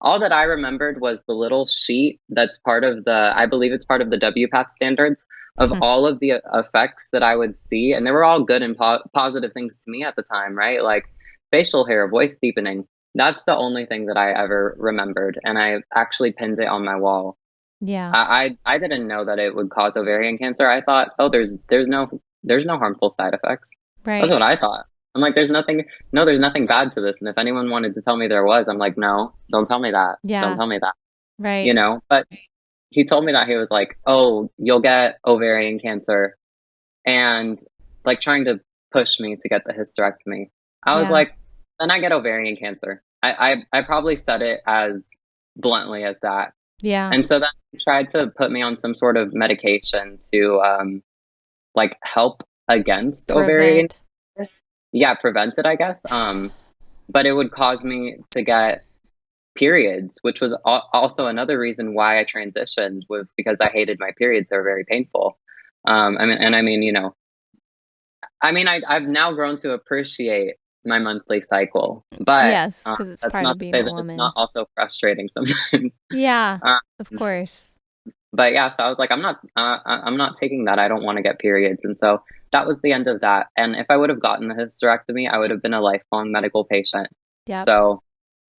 All that I remembered was the little sheet that's part of the, I believe it's part of the WPATH standards of mm-hmm. all of the effects that I would see. And they were all good and po- positive things to me at the time, right? Like facial hair, voice deepening. That's the only thing that I ever remembered. And I actually pinned it on my wall. Yeah. I, I, I didn't know that it would cause ovarian cancer. I thought, oh, there's there's no there's no harmful side effects. Right. That's what I thought. I'm like, there's nothing, no, there's nothing bad to this. And if anyone wanted to tell me there was, I'm like, no, don't tell me that. Yeah. Don't tell me that. Right. You know, but he told me that he was like, oh, you'll get ovarian cancer and like trying to push me to get the hysterectomy. I was yeah. like, then I get ovarian cancer. I, I, I probably said it as bluntly as that. Yeah. And so then he tried to put me on some sort of medication to um, like help against prevent. ovarian yeah prevent it i guess um but it would cause me to get periods which was also another reason why i transitioned was because i hated my periods they were very painful um i mean and i mean you know i mean I, i've now grown to appreciate my monthly cycle but yes because um, it's part of being a woman. it's not also frustrating sometimes yeah uh, of course but yeah, so I was like, I'm not, uh, I'm not taking that. I don't want to get periods, and so that was the end of that. And if I would have gotten the hysterectomy, I would have been a lifelong medical patient. Yeah. So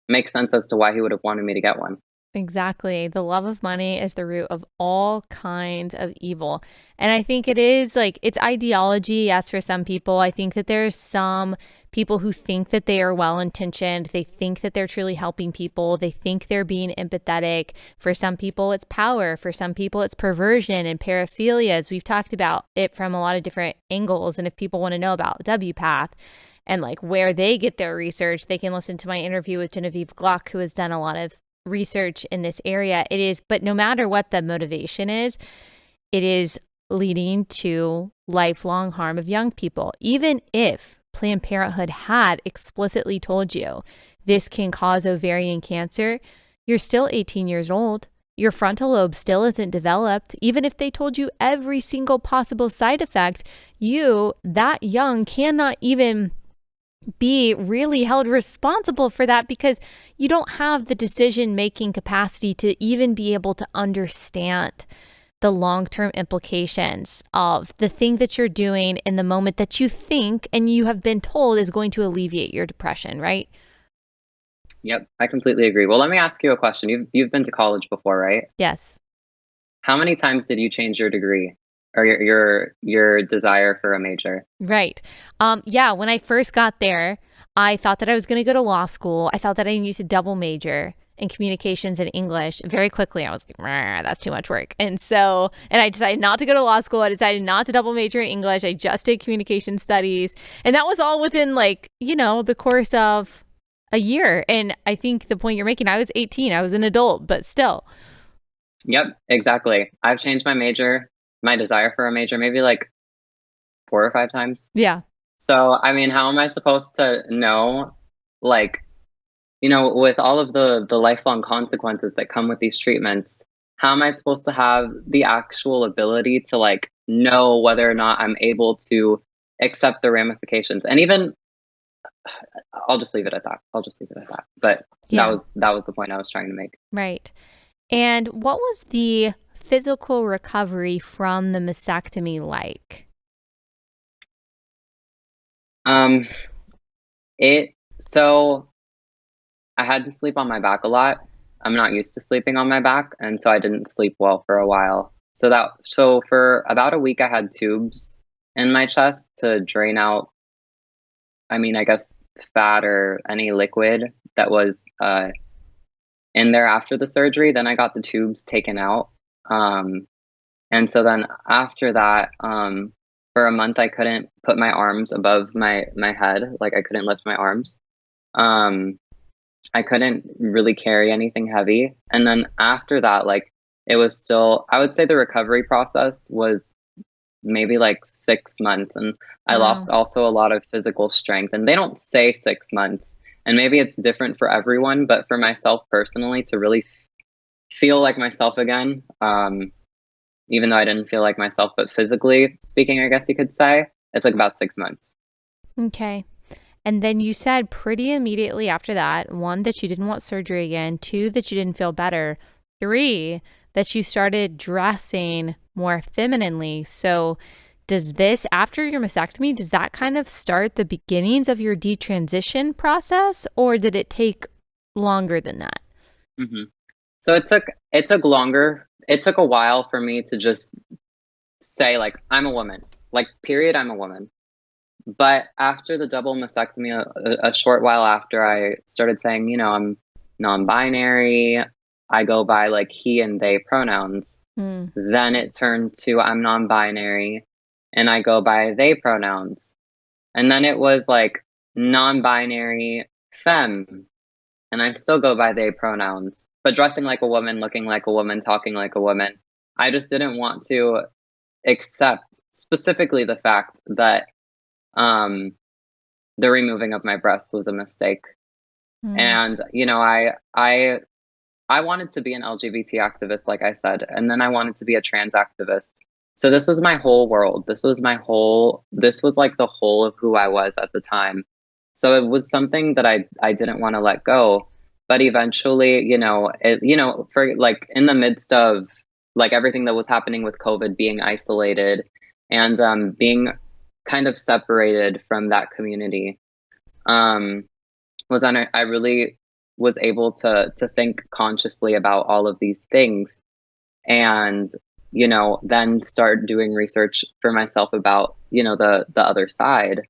makes sense as to why he would have wanted me to get one. Exactly. The love of money is the root of all kinds of evil. And I think it is like it's ideology, yes, for some people. I think that there's some people who think that they are well intentioned. They think that they're truly helping people. They think they're being empathetic. For some people, it's power. For some people, it's perversion and paraphilias. We've talked about it from a lot of different angles. And if people want to know about WPATH, and like where they get their research, they can listen to my interview with Genevieve Gluck, who has done a lot of research in this area. It is, but no matter what the motivation is, it is leading to lifelong harm of young people. Even if Planned Parenthood had explicitly told you this can cause ovarian cancer, you're still 18 years old. Your frontal lobe still isn't developed. Even if they told you every single possible side effect, you, that young, cannot even be really held responsible for that because you don't have the decision making capacity to even be able to understand the long term implications of the thing that you're doing in the moment that you think and you have been told is going to alleviate your depression, right? Yep, I completely agree. Well, let me ask you a question. You've you've been to college before, right? Yes. How many times did you change your degree or your your, your desire for a major? Right. Um yeah, when I first got there, I thought that I was going to go to law school. I thought that I needed to double major in communications and English. Very quickly, I was like, that's too much work. And so, and I decided not to go to law school. I decided not to double major in English. I just did communication studies. And that was all within like, you know, the course of a year. And I think the point you're making, I was 18, I was an adult, but still. Yep, exactly. I've changed my major, my desire for a major, maybe like four or five times. Yeah. So, I mean, how am I supposed to know, like, you know, with all of the the lifelong consequences that come with these treatments, how am I supposed to have the actual ability to like know whether or not I'm able to accept the ramifications? And even I'll just leave it at that. I'll just leave it at that. But yeah. that was that was the point I was trying to make. Right. And what was the physical recovery from the mastectomy like? Um it so I had to sleep on my back a lot. I'm not used to sleeping on my back, and so I didn't sleep well for a while. So that so for about a week I had tubes in my chest to drain out I mean, I guess fat or any liquid that was uh, in there after the surgery. Then I got the tubes taken out. Um, and so then after that, um, for a month, I couldn't put my arms above my, my head. Like I couldn't lift my arms. Um, I couldn't really carry anything heavy. And then after that, like it was still, I would say the recovery process was maybe like six months. And I wow. lost also a lot of physical strength. And they don't say six months. And maybe it's different for everyone, but for myself personally, to really feel like myself again, um, even though I didn't feel like myself, but physically speaking, I guess you could say, it took about six months. Okay. And then you said pretty immediately after that one, that you didn't want surgery again, two, that you didn't feel better, three, that you started dressing more femininely. So, does this, after your mastectomy, does that kind of start the beginnings of your detransition process, or did it take longer than that? Mm-hmm. So it took it took longer. It took a while for me to just say like I'm a woman, like period. I'm a woman. But after the double mastectomy, a, a short while after, I started saying, you know, I'm non-binary. I go by like he and they pronouns. Mm. Then it turned to I'm non binary and I go by they pronouns. And then it was like non binary femme and I still go by they pronouns, but dressing like a woman, looking like a woman, talking like a woman. I just didn't want to accept specifically the fact that um, the removing of my breast was a mistake. Mm. And you know, I I I wanted to be an LGBT activist, like I said, and then I wanted to be a trans activist. So this was my whole world. This was my whole, this was like the whole of who I was at the time. So it was something that I, I didn't want to let go. But eventually, you know, it, you know, for like in the midst of like everything that was happening with COVID, being isolated and um, being kind of separated from that community, um, was on. I really was able to to think consciously about all of these things. And you know then start doing research for myself about you know the the other side.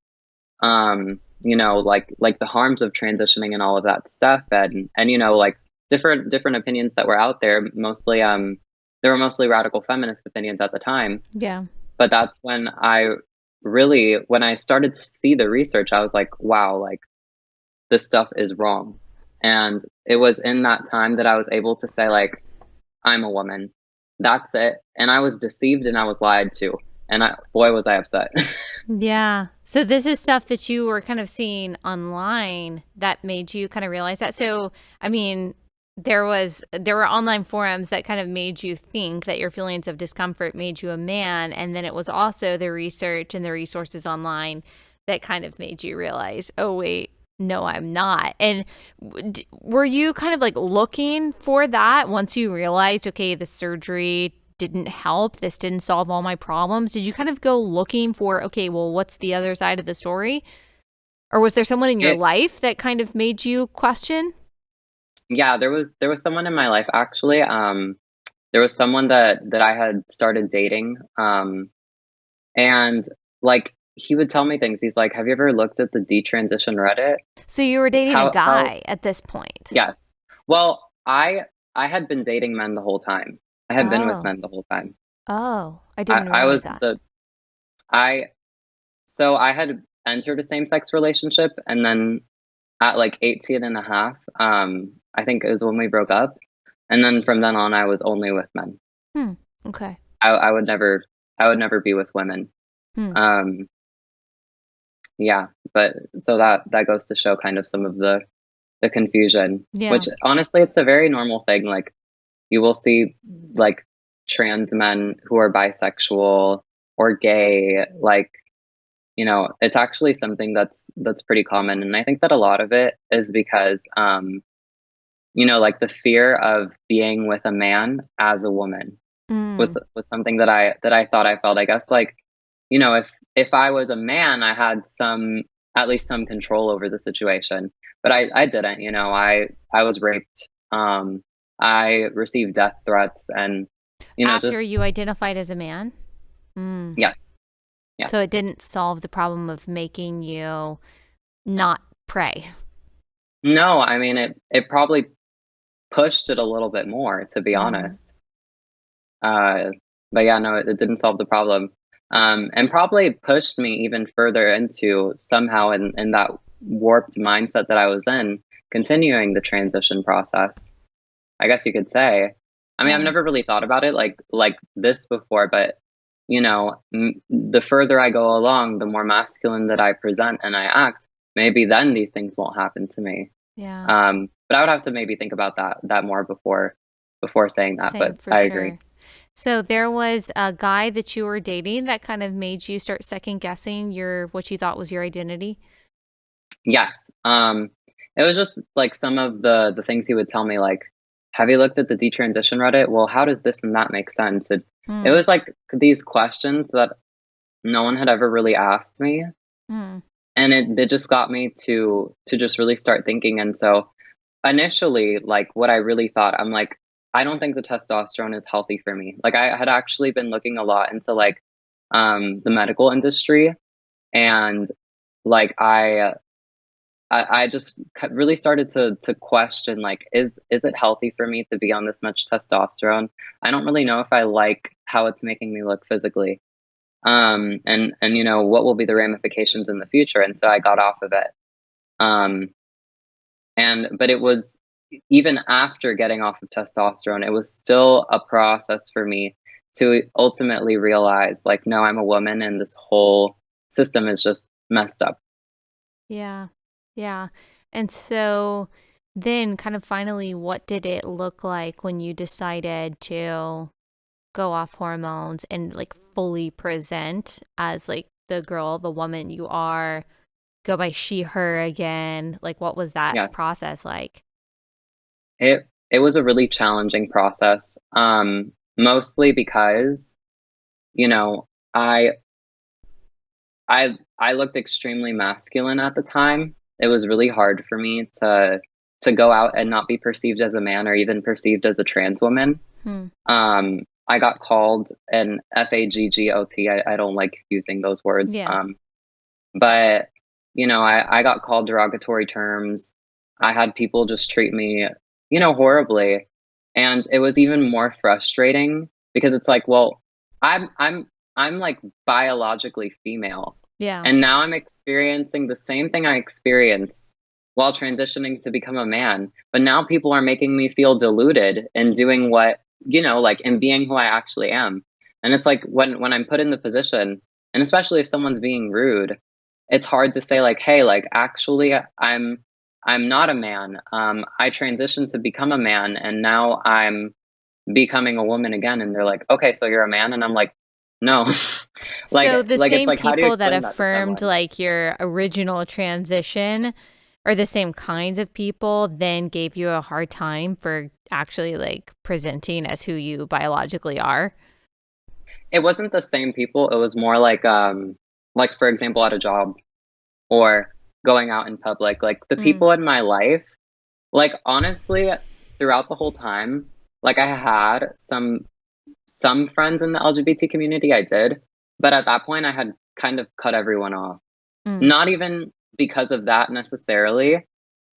Um you know like like the harms of transitioning and all of that stuff. And and you know like different different opinions that were out there. Mostly um there were mostly radical feminist opinions at the time. Yeah. But that's when i really when i started to see the research i was like wow like this stuff is wrong and it was in that time that I was able to say, like, I'm a woman. That's it. And I was deceived and I was lied to. And I, boy, was I upset. yeah. So this is stuff that you were kind of seeing online that made you kind of realize that. So, I mean, there was there were online forums that kind of made you think that your feelings of discomfort made you a man and then it was also the research and the resources online that kind of made you realize oh wait no, I'm not. And were you kind of like looking for that once you realized, okay, the surgery didn't help, this didn't solve all my problems? Did you kind of go looking for, okay, well, what's the other side of the story? Or was there someone in your life that kind of made you question? Yeah, there was there was someone in my life actually, um, there was someone that that I had started dating, um, and, like, he would tell me things, he's like, "Have you ever looked at the detransition Reddit?" So you were dating a How how guy at this point? Yes. Well, I I had been dating men the whole time. I had been with Oh. men the whole time. Oh, I I didn't I realize was that. the I so I had entered a same-sex relationship, and then at, like, 18 and a half, um, I think is when we broke up, and then from then on, I was only with men. Hmm, okay. I I would never I would never be with women. Hmm. Um Yeah, but so that that goes to show kind of some of the the confusion, Yeah. which honestly, it's a very normal thing, like, you will see, like, trans men who are bisexual or gay, like, you know, it's actually something that's that's pretty common, and I think that a lot of it is because, um, you know, like, the fear of being with a man as a woman was Mm. was something that I that I thought I felt, I guess, like, you know, if if I was a man, I had some at least some control over the situation, but I I didn't, you know, I I was raped, um, I received death threats and, you know, After just you identified as a man? Mm. Yes. So it didn't solve the problem of making you not prey. No, I mean, it it probably pushed it a little bit more, to be Mhm. honest. Uh, but yeah, no, it it didn't solve the problem, um, and probably pushed me even further into somehow in in that warped mindset that I was in, continuing the transition process, I guess you could say. I mean, I've never really thought about it like like this before, but, you know, m the further I go along, the more masculine that I present and I act, maybe then these things won't happen to me. Yeah. Um, but I would have to maybe think about that that more before before saying that, Same, but I agree. So there was a guy that you were dating that kind of made you start second guessing your what you thought was your identity? Yes, um, it was just, like, some of the the things he would tell me, like, "Have you looked at the detransition Reddit? Well, how does this and that make sense?" It it Mm. was, like, these questions that no one had ever really asked me, Mm. And it just got me to to just really start thinking, and so, initially, like, what I really thought, I'm like, "I don't think the testosterone is healthy for me." Like, I had actually been looking a lot into, like, um, the medical industry, and, like, I I I just really started to to question, like, "Is is it healthy for me to be on this much testosterone? I don't really know if I like how it's making me look physically, um, and and, you know, what will be the ramifications in the future?" And so I got off of it. Um and but it was even after getting off of testosterone, it was still a process for me to ultimately realize, like, "No, I'm a woman, and this whole system is just messed up." Yeah, yeah, and so then kind of finally, what did it look like when you decided to go off hormones and, like, fully present as, like, the girl, the woman you are, go by she, her again? Like, what was that Yes. process like? It it was a really challenging process, um, mostly because, you know, I I I looked extremely masculine at the time. It was really hard for me to to go out and not be perceived as a man or even perceived as a trans woman. Hmm. Um, I got called an F-A-G-G-O-T, I I don't like using those words, Yeah. um, but, you know, I I got called derogatory terms. I had people just treat me, you know, horribly, and it was even more frustrating because it's like, well, I'm I'm I'm, like, biologically female, Yeah. and now I'm experiencing the same thing I experienced while transitioning to become a man, but now people are making me feel deluded and doing what you know, like, in being who I actually am, and it's like, when when I'm put in the position, and especially if someone's being rude, it's hard to say, like, "Hey, like, actually, I'm I'm not a man, um, I transitioned to become a man, and now I'm becoming a woman again," and they're like, "Okay, so you're a man?" And I'm like, "No." Like So the like, it's same like, how do you people that explain that affirmed, like, your original transition or the same kinds of people then gave you a hard time for actually, like, presenting as who you biologically are? It wasn't the same people, it was more like, um, like, for example, at a job or going out in public, like, the Mm. people in my life Like honestly, throughout the whole time, like I had some some friends in the LGBT community, I did, but at that point I had kind of cut everyone off. Mm. Not even because of that necessarily,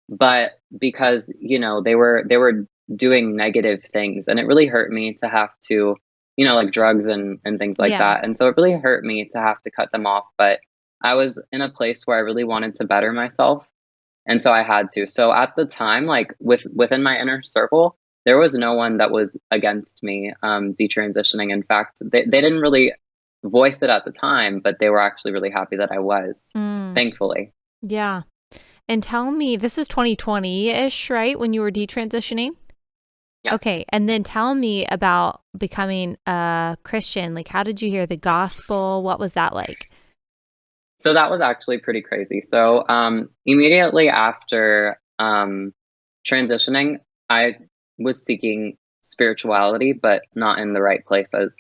but because, you know, they were they were doing negative things and it really hurt me to have to, you know, like drugs and and things like Yeah. that. And so it really hurt me to have to cut them off, but I was in a place where I really wanted to better myself and so I had to. So at the time, like with within my inner circle, there was no one that was against me um, detransitioning. In fact, they, they didn't really voice it at the time, but they were actually really happy that I was, Mm. thankfully. Yeah. And tell me, this is 2020 ish, right? When you were detransitioning? Yeah. Okay. And then tell me about becoming a Christian. Like, how did you hear the gospel? What was that like? So that was actually pretty crazy. So um, immediately after um, transitioning, I was seeking spirituality, but not in the right places.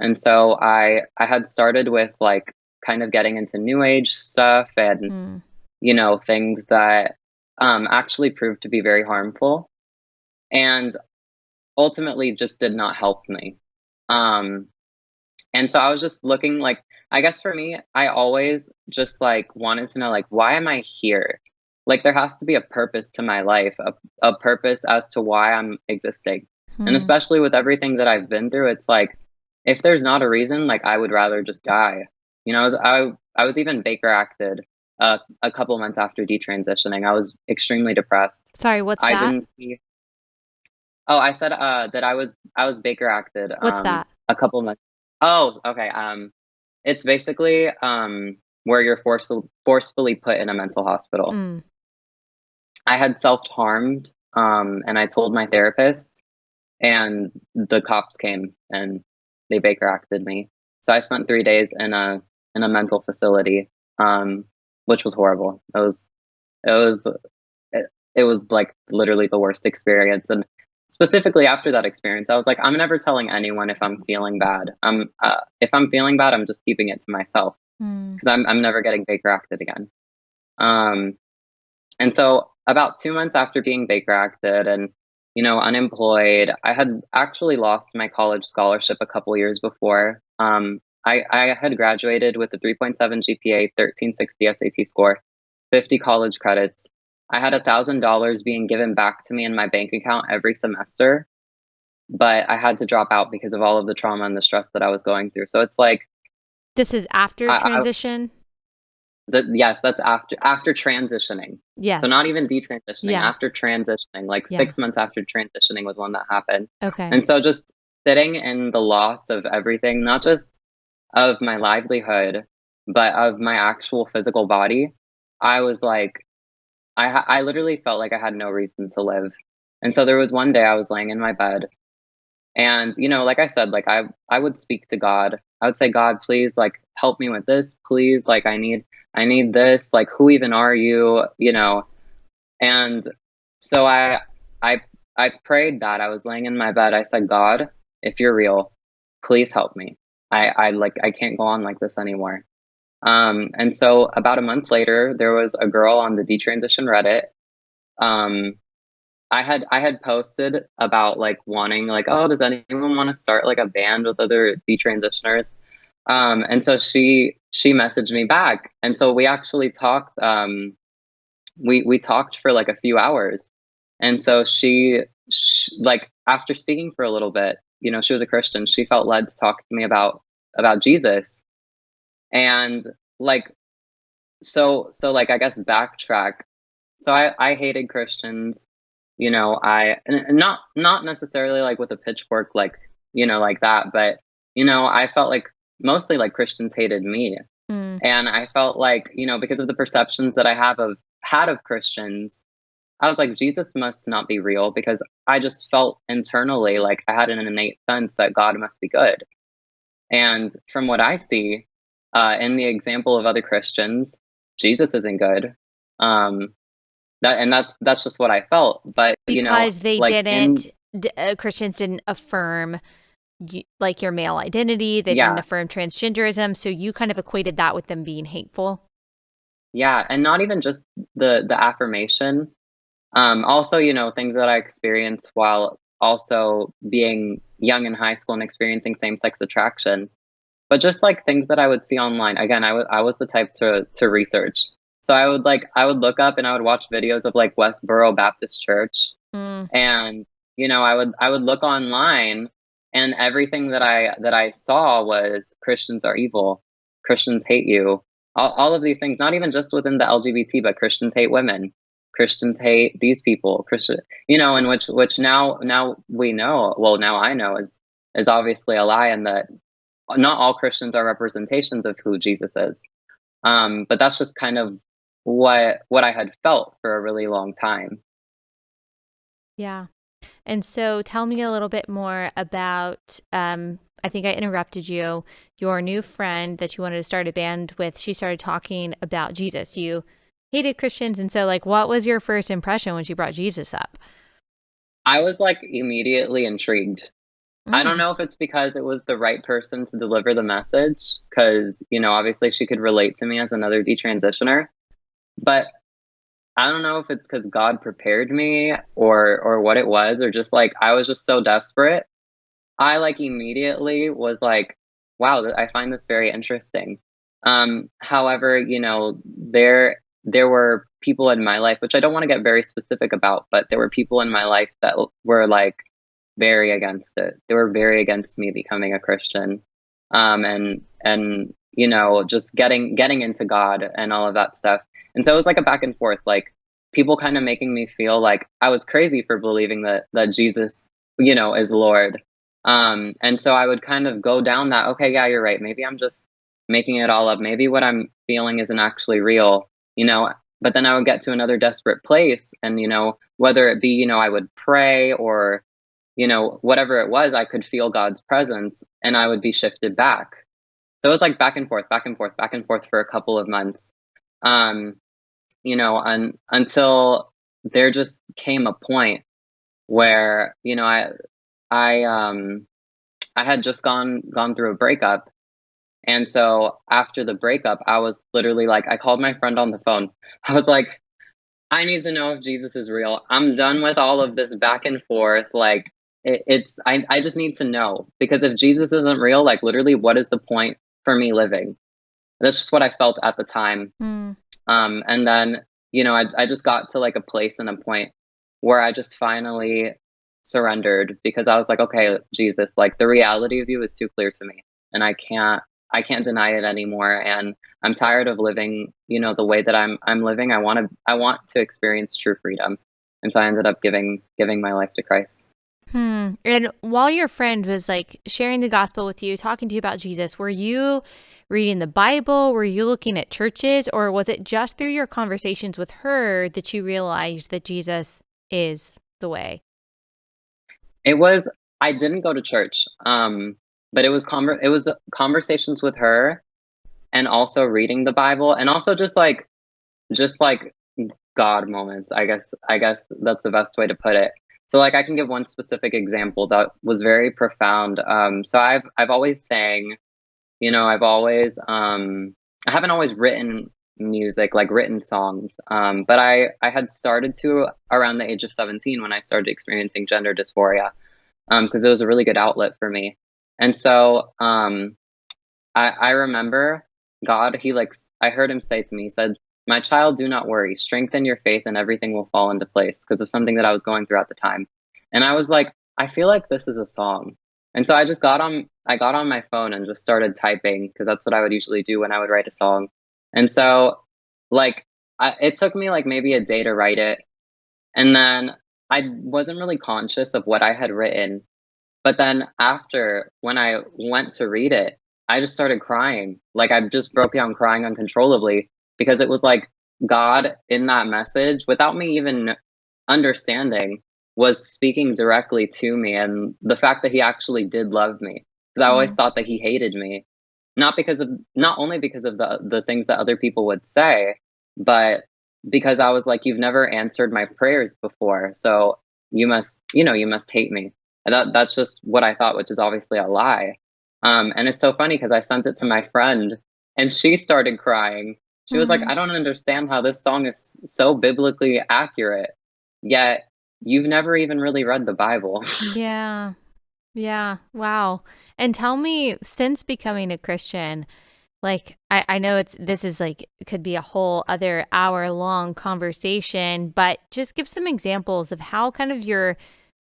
And so I I had started with like kind of getting into new age stuff and Mm. You know things that um, actually proved to be very harmful, and ultimately just did not help me. Um, and so I was just looking like I guess for me, I always just like wanted to know like why am I here? Like there has to be a purpose to my life, a, a purpose as to why I'm existing. And Hmm. especially with everything that I've been through, it's like if there's not a reason, like I would rather just die. You know, I was, I, I was even Baker acted uh, a couple months after detransitioning. I was extremely depressed. Sorry, what's I that? didn't see. Oh, I said uh, that I was I was Baker acted. What's um, that? A couple months. Oh, okay. Um, it's basically um where you're forced forcefully put in a mental hospital. Mm. I had self harmed, um, and I told my therapist, and the cops came and they Baker acted me. So I spent three days in a in a mental facility, um, which was horrible. It was it was it, it was like literally the worst experience. And specifically after that experience, I was like, I'm never telling anyone if I'm feeling bad. I'm uh, if I'm feeling bad, I'm just keeping it to myself Mm. because I'm I'm never getting Baker acted again. Um, and so about two months after being Baker acted and you know unemployed, I had actually lost my college scholarship a couple years before. Um, I, I had graduated with a 3.7 GPA, 1360 SAT score, 50 college credits. I had a thousand dollars being given back to me in my bank account every semester, but I had to drop out because of all of the trauma and the stress that I was going through. So it's like This is after I- I- transition? that. Yes, that's after after transitioning. yes. So not even detransitioning, Yeah. after transitioning, like Yeah. six months after transitioning was one that happened. Okay. And so just sitting in the loss of everything, not just of my livelihood, but of my actual physical body, I was like, I I literally felt like I had no reason to live. And so there was one day I was laying in my bed, and you know, like I said, like I I would speak to God. I would say, God, please, like help me with this, please. Like I need I need this. Like who even are you? You know, and so I I I prayed that I was laying in my bed. I said, God, if you're real, please help me. I, I like I can't go on like this anymore. Um, and so about a month later, there was a girl on the detransition Reddit. Um, I had I had posted about like wanting like, oh, does anyone want to start like a band with other detransitioners? Um, and so she she messaged me back, and so we actually talked. Um, we we talked for like a few hours, and so she, sh like after speaking for a little bit, you know, she was a Christian. She felt led to talk to me about about Jesus, and like so so like I guess backtrack. So I I hated Christians, you know. I not not necessarily like with a pitchfork, like you know, like that, but you know, I felt like mostly like Christians hated me, Mm. and I felt like you know because of the perceptions that I have of had of Christians, I was like Jesus must not be real because I just felt internally like I had an innate sense that God must be good. And from what I see uh, in the example of other Christians, Jesus isn't good. Um, that and that's that's just what I felt. But you know, Because they like, didn't, d- uh, Christians didn't affirm like your male identity. They Yeah. didn't affirm transgenderism. So you kind of equated that with them being hateful. Yeah, and not even just the the affirmation, Um, also, you know, things that I experienced while also being young in high school and experiencing same-sex attraction. But just like things that I would see online. Again, I was was the type to to research. So I would like I would look up and I would watch videos of like Westboro Baptist Church. Mm. And you know, I would I would look online and everything that I that I saw was Christians are evil. Christians hate you. All, all of these things, not even just within the LGBT, but Christians hate women. Christians hate these people. Christian, you know, and which which now now we know. Well, now I know is is obviously a lie, and that not all Christians are representations of who Jesus is. Um, but that's just kind of what what I had felt for a really long time. Yeah. And so tell me a little bit more about um I think I interrupted you. Your new friend that you wanted to start a band with, she started talking about Jesus. You hated Christians and so like what was your first impression when she brought Jesus up? I was like immediately intrigued. I don't Mm. know if it's because it was the right person to deliver the message, because you know, obviously she could relate to me as another detransitioner. But I don't know if it's because God prepared me or or what it was, or just like I was just so desperate. I like immediately was like, wow, I find this very interesting. Um, however, you know, there there were people in my life, which I don't want to get very specific about, but there were people in my life that were like very against it. They were very against me becoming a Christian. Um, and and you know, just getting getting into God and all of that stuff. And so it was like a back and forth, like people kind of making me feel like I was crazy for believing that that Jesus, you know, is Lord. Um, and so I would kind of go down that, okay, yeah, you're right. Maybe I'm just making it all up. Maybe what I'm feeling isn't actually real, you know. But then I would get to another desperate place, and you know, whether it be, you know, I would pray or you know, whatever it was, I could feel God's presence and I would be shifted back. So it was like back and forth, back and forth, back and forth for a couple of months. Um, you know, un- until there just came a point where, you know, I I um I had just gone gone through a breakup. And so after the breakup, I was literally like I called my friend on the phone. I was like, I need to know if Jesus is real. I'm done with all of this back and forth. Like it, it's I I just need to know because if Jesus isn't real, like literally, what is the point for me living? That's just what I felt at the time. Mm. Um, and then you know, I I just got to like a place and a point where I just finally surrendered because I was like, okay, Jesus, like the reality of you is too clear to me, and I can't I can't deny it anymore. And I'm tired of living, you know, the way that I'm I'm living. I want to I want to experience true freedom. And so I ended up giving giving my life to Christ. Hmm. And while your friend was like sharing the gospel with you, talking to you about Jesus, were you reading the Bible? Were you looking at churches? Or was it just through your conversations with her that you realized that Jesus is the way? It was I didn't go to church. Um, but it was conver- it was conversations with her and also reading the Bible and also just like just like God moments. I guess I guess that's the best way to put it. So like I can give one specific example that was very profound. Um, so I've I've always sang, you know, I've always um, I haven't always written music like written songs, um, but I I had started to around the age of 17 when I started experiencing gender dysphoria because it was a really good outlet for me. And so um, I, I remember God, he like, I heard him say to me, he said, My child, do not worry. Strengthen your faith and everything will fall into place because of something that I was going through at the time. And I was like, I feel like this is a song. And so I just got on, I got on my phone and just started typing because that's what I would usually do when I would write a song. And so, like, I, it took me like maybe a day to write it. And then I wasn't really conscious of what I had written but then after, when I went to read it, I just started crying. Like I just broke down crying uncontrollably because it was like God in that message, without me even understanding, was speaking directly to me. And the fact that he actually did love me, because I always Mm. thought that he hated me, not because of, not only because of the, the things that other people would say, but because I was like, you've never answered my prayers before. So you must, you know, you must hate me. And that that's just what I thought, which is obviously a lie. Um, and it's so funny because I sent it to my friend and she started crying. She was like, Mm. I don't understand how this song is so biblically accurate. yet you've never even really read the Bible. Yeah. Yeah. Wow. And tell me, since becoming a Christian, like I, I know it's this is like could be a whole other hour long conversation, but just give some examples of how kind of your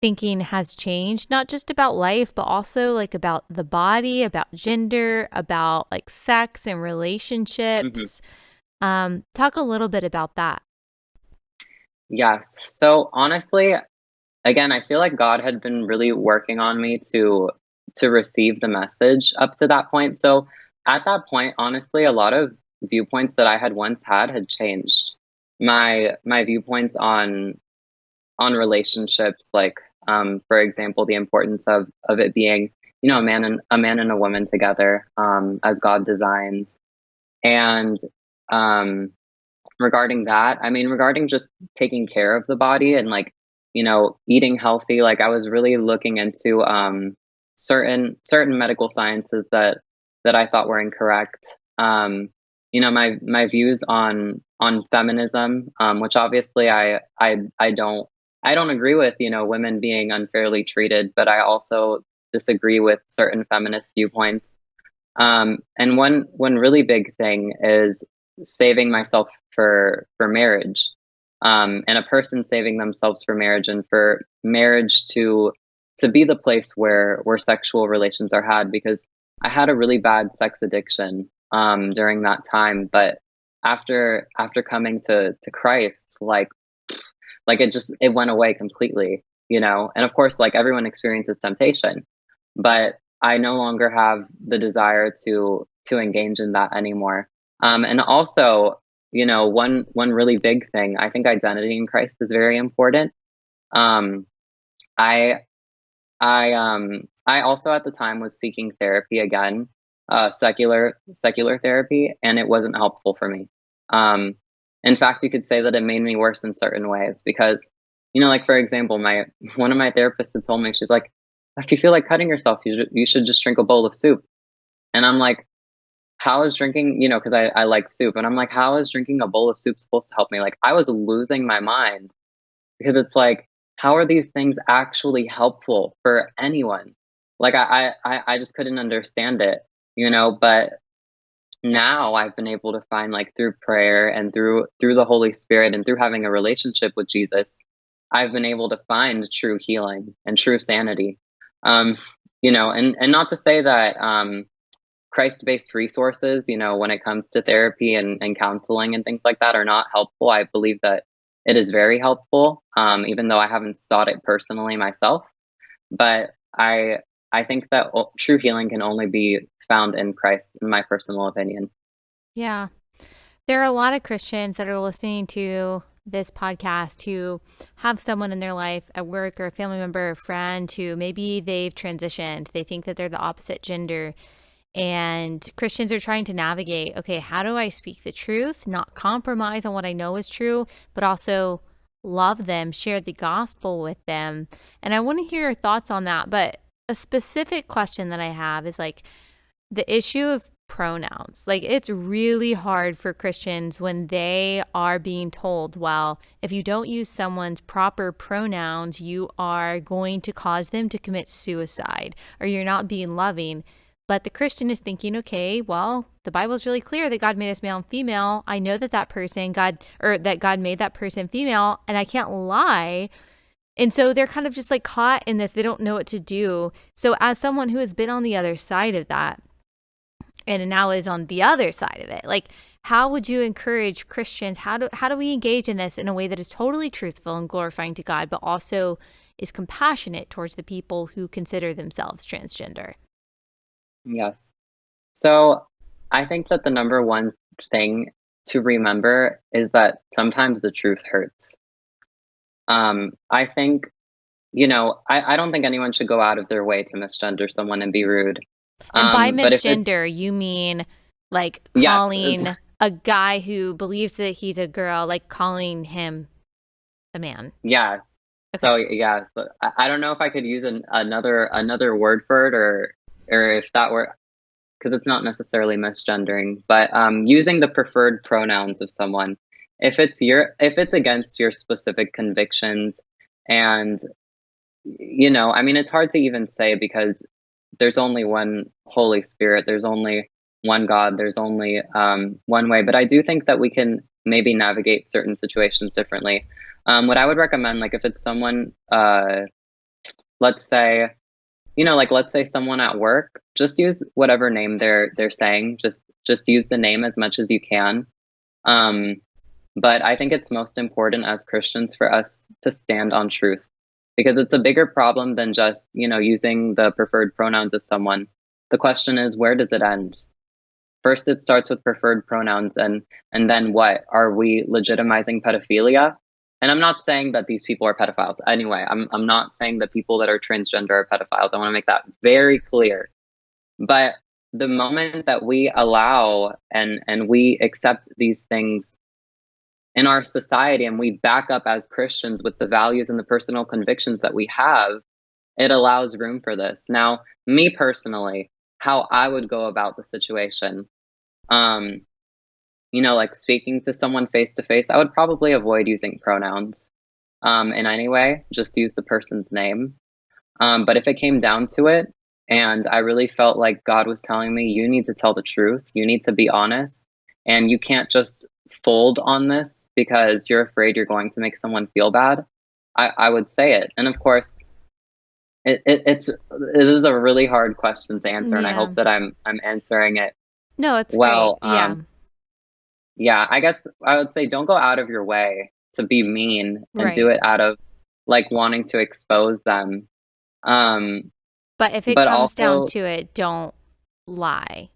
thinking has changed, not just about life, but also like about the body, about gender, about like sex and Mhm. relationships. Um, talk a little bit about that. Yes. So honestly, again, I feel like God had been really working on me to to receive the message up to that point. So at that point, honestly, a lot of viewpoints that I had once had had changed. My my viewpoints on on relationships, like um, for example, the importance of of it being, you know, a man and a man and a woman together, um, as God designed. And um regarding that, I mean, regarding just taking care of the body and like, you know, eating healthy, like I was really looking into um certain certain medical sciences that that I thought were incorrect. Um, you know, my my views on on feminism, um, which obviously I I I don't I don't agree with, you know, women being unfairly treated, but I also disagree with certain feminist viewpoints. Um, and one one really big thing is saving myself for for marriage, um, and a person saving themselves for marriage, and for marriage to to be the place where where sexual relations are had. Because I had a really bad sex addiction um, during that time, but after after coming to to Christ, like like it just it went away completely, you know. And of course, like everyone experiences temptation, but I no longer have the desire to to engage in that anymore. Um, and also, you know, one one really big thing, I think identity in Christ is very important. Um, I I um I also at the time was seeking therapy again, uh, secular secular therapy, and it wasn't helpful for me. Um, in fact, you could say that it made me worse in certain ways because, you know, like for example, my one of my therapists had told me she's like, if you feel like cutting yourself, you should, you should just drink a bowl of soup. And I'm like, how is drinking, you know, because I, I like soup, and I'm like, how is drinking a bowl of soup supposed to help me? Like, I was losing my mind because it's like, how are these things actually helpful for anyone? Like, I, I I just couldn't understand it, you know. But now I've been able to find, like, through prayer and through through the Holy Spirit and through having a relationship with Jesus, I've been able to find true healing and true sanity. Um, you know, and and not to say that um, Christ-based resources, you know, when it comes to therapy and, and counseling and things like that are not helpful. I believe that it is very helpful, um, even though I haven't sought it personally myself. But I I think that o- true healing can only be found in Christ, in my personal opinion. Yeah. There are a lot of Christians that are listening to this podcast who have someone in their life at work or a family member or friend who maybe they've transitioned. They think that they're the opposite gender. And Christians are trying to navigate okay, how do I speak the truth, not compromise on what I know is true, but also love them, share the gospel with them? And I want to hear your thoughts on that. But a specific question that I have is like the issue of pronouns. Like it's really hard for Christians when they are being told, well, if you don't use someone's proper pronouns, you are going to cause them to commit suicide or you're not being loving. But the Christian is thinking, okay, well, the Bible's really clear that God made us male and female. I know that that person, God, or that God made that person female, and I can't lie. And so they're kind of just like caught in this. They don't know what to do. So, as someone who has been on the other side of that, and now is on the other side of it, like, how would you encourage Christians? How do how do we engage in this in a way that is totally truthful and glorifying to God, but also is compassionate towards the people who consider themselves transgender? Yes. So I think that the number one thing to remember is that sometimes the truth hurts. Um, I think, you know, I, I don't think anyone should go out of their way to misgender someone and be rude. And by Um, but misgender, you mean like yes, calling it's, a guy who believes that he's a girl, like calling him a man. yes. Okay. So yes, I, I don't know if I could use an, another another word for it or or if that were because it's not necessarily misgendering, but um, using the preferred pronouns of someone. If it's your if it's against your specific convictions and you know, I mean it's hard to even say because there's only one Holy Spirit, there's only one God, there's only um, one way. But I do think that we can maybe navigate certain situations differently. Um, what I would recommend, like if it's someone, uh, let's say, you know, like let's say someone at work, just use whatever name they're they're saying. Just just use the name as much as you can. Um, but I think it's most important as Christians for us to stand on truth because it's a bigger problem than just, you know, using the preferred pronouns of someone. The question is, where does it end? First, it starts with preferred pronouns, and and then what? Are we legitimizing pedophilia? And I'm not saying that these people are pedophiles. Anyway, I'm I'm not saying that people that are transgender are pedophiles. I want to make that very clear. But the moment that we allow and and we accept these things in our society and we back up as Christians with the values and the personal convictions that we have, it allows room for this. Now, me personally, how I would go about the situation, um, you know, like speaking to someone face to face, I would probably avoid using pronouns um, in any way, just use the person's name. Um, but if it came down to it, and I really felt like God was telling me, you need to tell the truth, you need to be honest, and you can't just fold on this because you're afraid you're going to make someone feel bad, I, I would say it. And of course, it, it, it's it is a really hard question to answer, yeah. and I hope that I'm I'm answering it. No, it's well. Great. Yeah. Um, yeah, I guess I would say don't go out of your way to be mean and right. do it out of like wanting to expose them. Um, but if it but comes also, down to it, don't lie.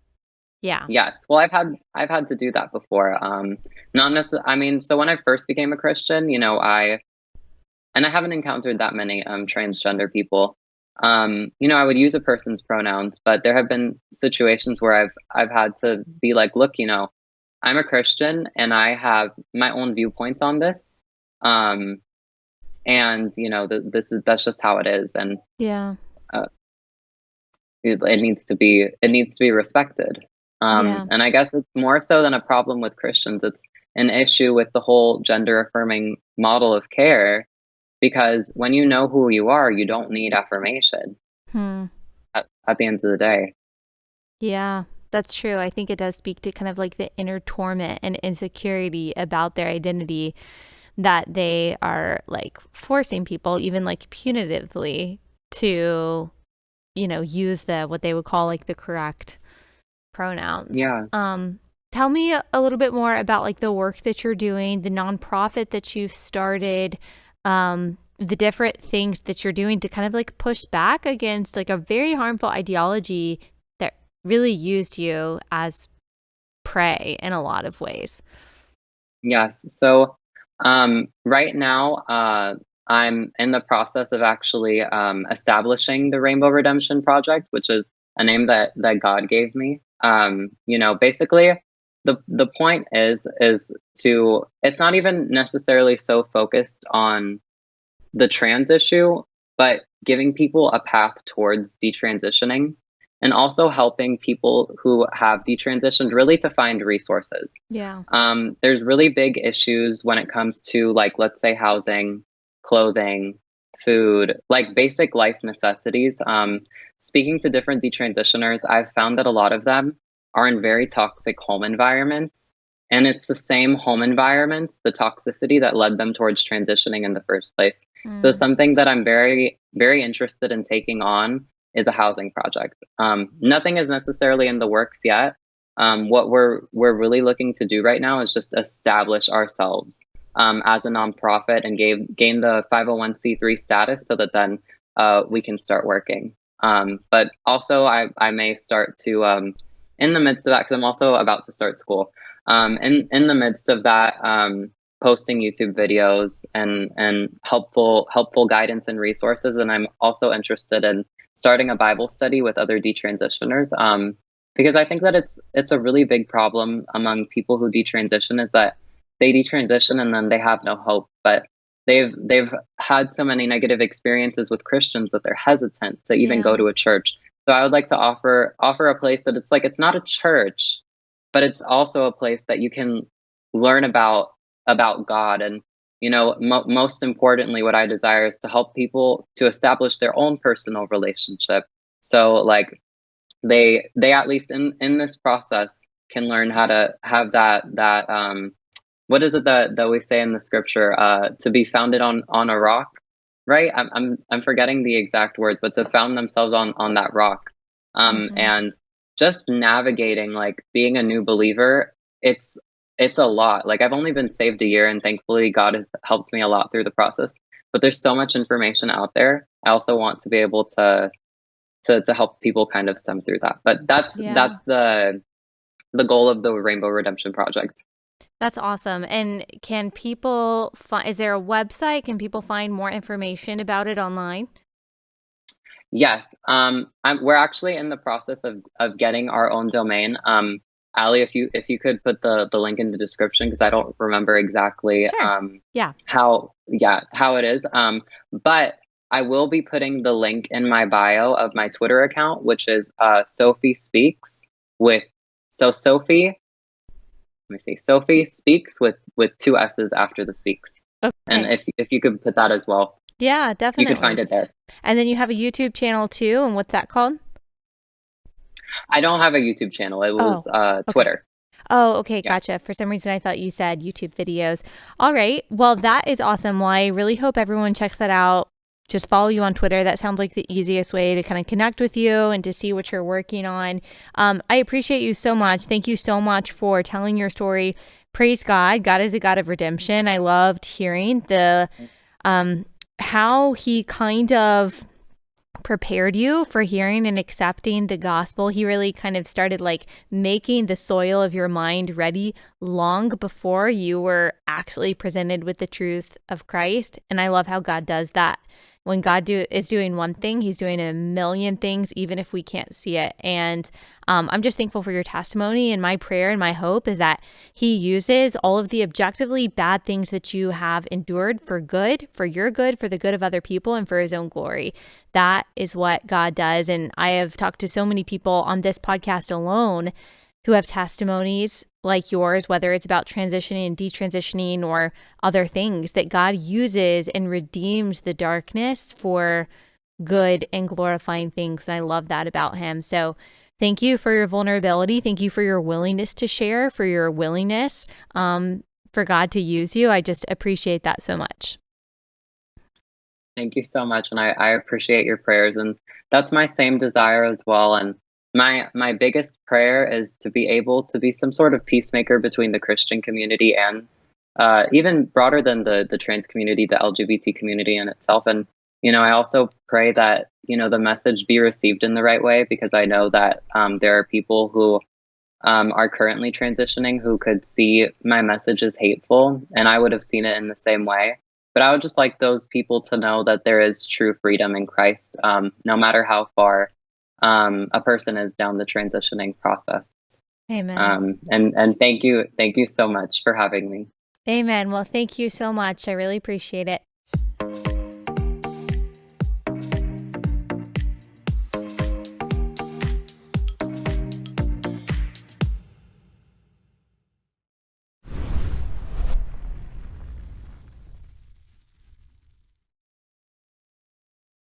Yeah. Yes. Well, I've had I've had to do that before. Um, not necessarily. I mean, so when I first became a Christian, you know, I and I haven't encountered that many um, transgender people. Um, you know, I would use a person's pronouns, but there have been situations where I've I've had to be like, look, you know, I'm a Christian and I have my own viewpoints on this. Um, and you know, th- this is that's just how it is, and yeah, uh, it, it needs to be it needs to be respected. Um, yeah. And I guess it's more so than a problem with Christians. It's an issue with the whole gender affirming model of care because when you know who you are, you don't need affirmation hmm. at, at the end of the day. Yeah, that's true. I think it does speak to kind of like the inner torment and insecurity about their identity that they are like forcing people, even like punitively, to, you know, use the what they would call like the correct pronouns. Yeah. Um, tell me a little bit more about like the work that you're doing, the nonprofit that you've started, um, the different things that you're doing to kind of like push back against like a very harmful ideology that really used you as prey in a lot of ways. Yes. So um, right now, uh, I'm in the process of actually um, establishing the Rainbow Redemption Project, which is a name that that God gave me. Um, you know, basically, the the point is is to it's not even necessarily so focused on the trans issue, but giving people a path towards detransitioning and also helping people who have detransitioned really to find resources. Yeah. Um, there's really big issues when it comes to like let's say housing, clothing, food, like basic life necessities. Um, speaking to different detransitioners, I've found that a lot of them are in very toxic home environments. And it's the same home environments, the toxicity that led them towards transitioning in the first place. Mm. So, something that I'm very, very interested in taking on is a housing project. Um, nothing is necessarily in the works yet. Um, what we're we're really looking to do right now is just establish ourselves um, as a nonprofit and gain gain the 501c3 status so that then uh, we can start working. Um, but also, I I may start to um, in the midst of that, because I'm also about to start school, um, in, in the midst of that, um, posting YouTube videos and, and helpful, helpful guidance and resources. And I'm also interested in starting a Bible study with other detransitioners. Um, because I think that it's it's a really big problem among people who detransition is that they detransition and then they have no hope. But they've they've had so many negative experiences with Christians that they're hesitant to even yeah. go to a church. So I would like to offer offer a place that it's like it's not a church, but it's also a place that you can learn about about God and you know mo- most importantly what I desire is to help people to establish their own personal relationship so like they they at least in in this process can learn how to have that that um what is it that that we say in the scripture uh to be founded on on a rock? Right? I'm i'm, I'm forgetting the exact words but to found themselves on on that rock. Um Mhm. and just navigating like being a new believer it's it's a lot. Like i've only been saved a year and thankfully god has helped me a lot through the process. But there's so much information out there. I also want to be able to to to help people kind of stem through that. But that's Yeah. that's the the goal of the rainbow redemption project That's awesome. And can people find, is there a website? Can people find more information about it online? Yes, um, I'm, we're actually in the process of of getting our own domain. Um, Allie, if you if you could put the the link in the description because I don't remember exactly Sure. um, Yeah. how yeah how it is. Um, but I will be putting the link in my bio of my Twitter account, which is uh, Sophie Speaks with so Sophie. Let me see, Sophie Speaks with with two S's after the Speaks. And if if you could put that as well, Yeah, definitely. you could find it there. And then you have a YouTube channel too. And what's that called? I don't have a YouTube channel. It was uh, okay. Twitter. Oh, okay, Yeah. gotcha. For some reason, I thought you said YouTube videos. All right. Well, that is awesome. Well, I really hope everyone checks that out. Just follow you on Twitter. That sounds like the easiest way to kind of connect with you and to see what you're working on. Um, I appreciate you so much. Thank you so much for telling your story. Praise God. God is a God of redemption. I loved hearing the um, how He kind of prepared you for hearing and accepting the gospel. He really kind of started like making the soil of your mind ready long before you were actually presented with the truth of Christ. And I love how God does that. When God do, is doing one thing, He's doing a million things, even if we can't see it. And um, I'm just thankful for your testimony. And my prayer and my hope is that He uses all of the objectively bad things that you have endured for good, for your good, for the good of other people, and for His own glory. That is what God does. And I have talked to so many people on this podcast alone who have testimonies like yours, whether it's about transitioning and detransitioning or other things, that God uses and redeems the darkness for good and glorifying things. And I love that about Him. So thank you for your vulnerability. Thank you for your willingness to share, for your willingness um, for God to use you. I just appreciate that so much. Thank you so much, and I, I appreciate your prayers, and that's my same desire as well. And my my biggest prayer is to be able to be some sort of peacemaker between the Christian community and uh, even broader than the the trans community, the LGBT community in itself. And you know, I also pray that you know the message be received in the right way because I know that um, there are people who um, are currently transitioning who could see my message as hateful, and I would have seen it in the same way. But I would just like those people to know that there is true freedom in Christ, um, no matter how far um, a person is down the transitioning process. Amen. Um, and and thank you, thank you so much for having me. Amen. Well, thank you so much. I really appreciate it.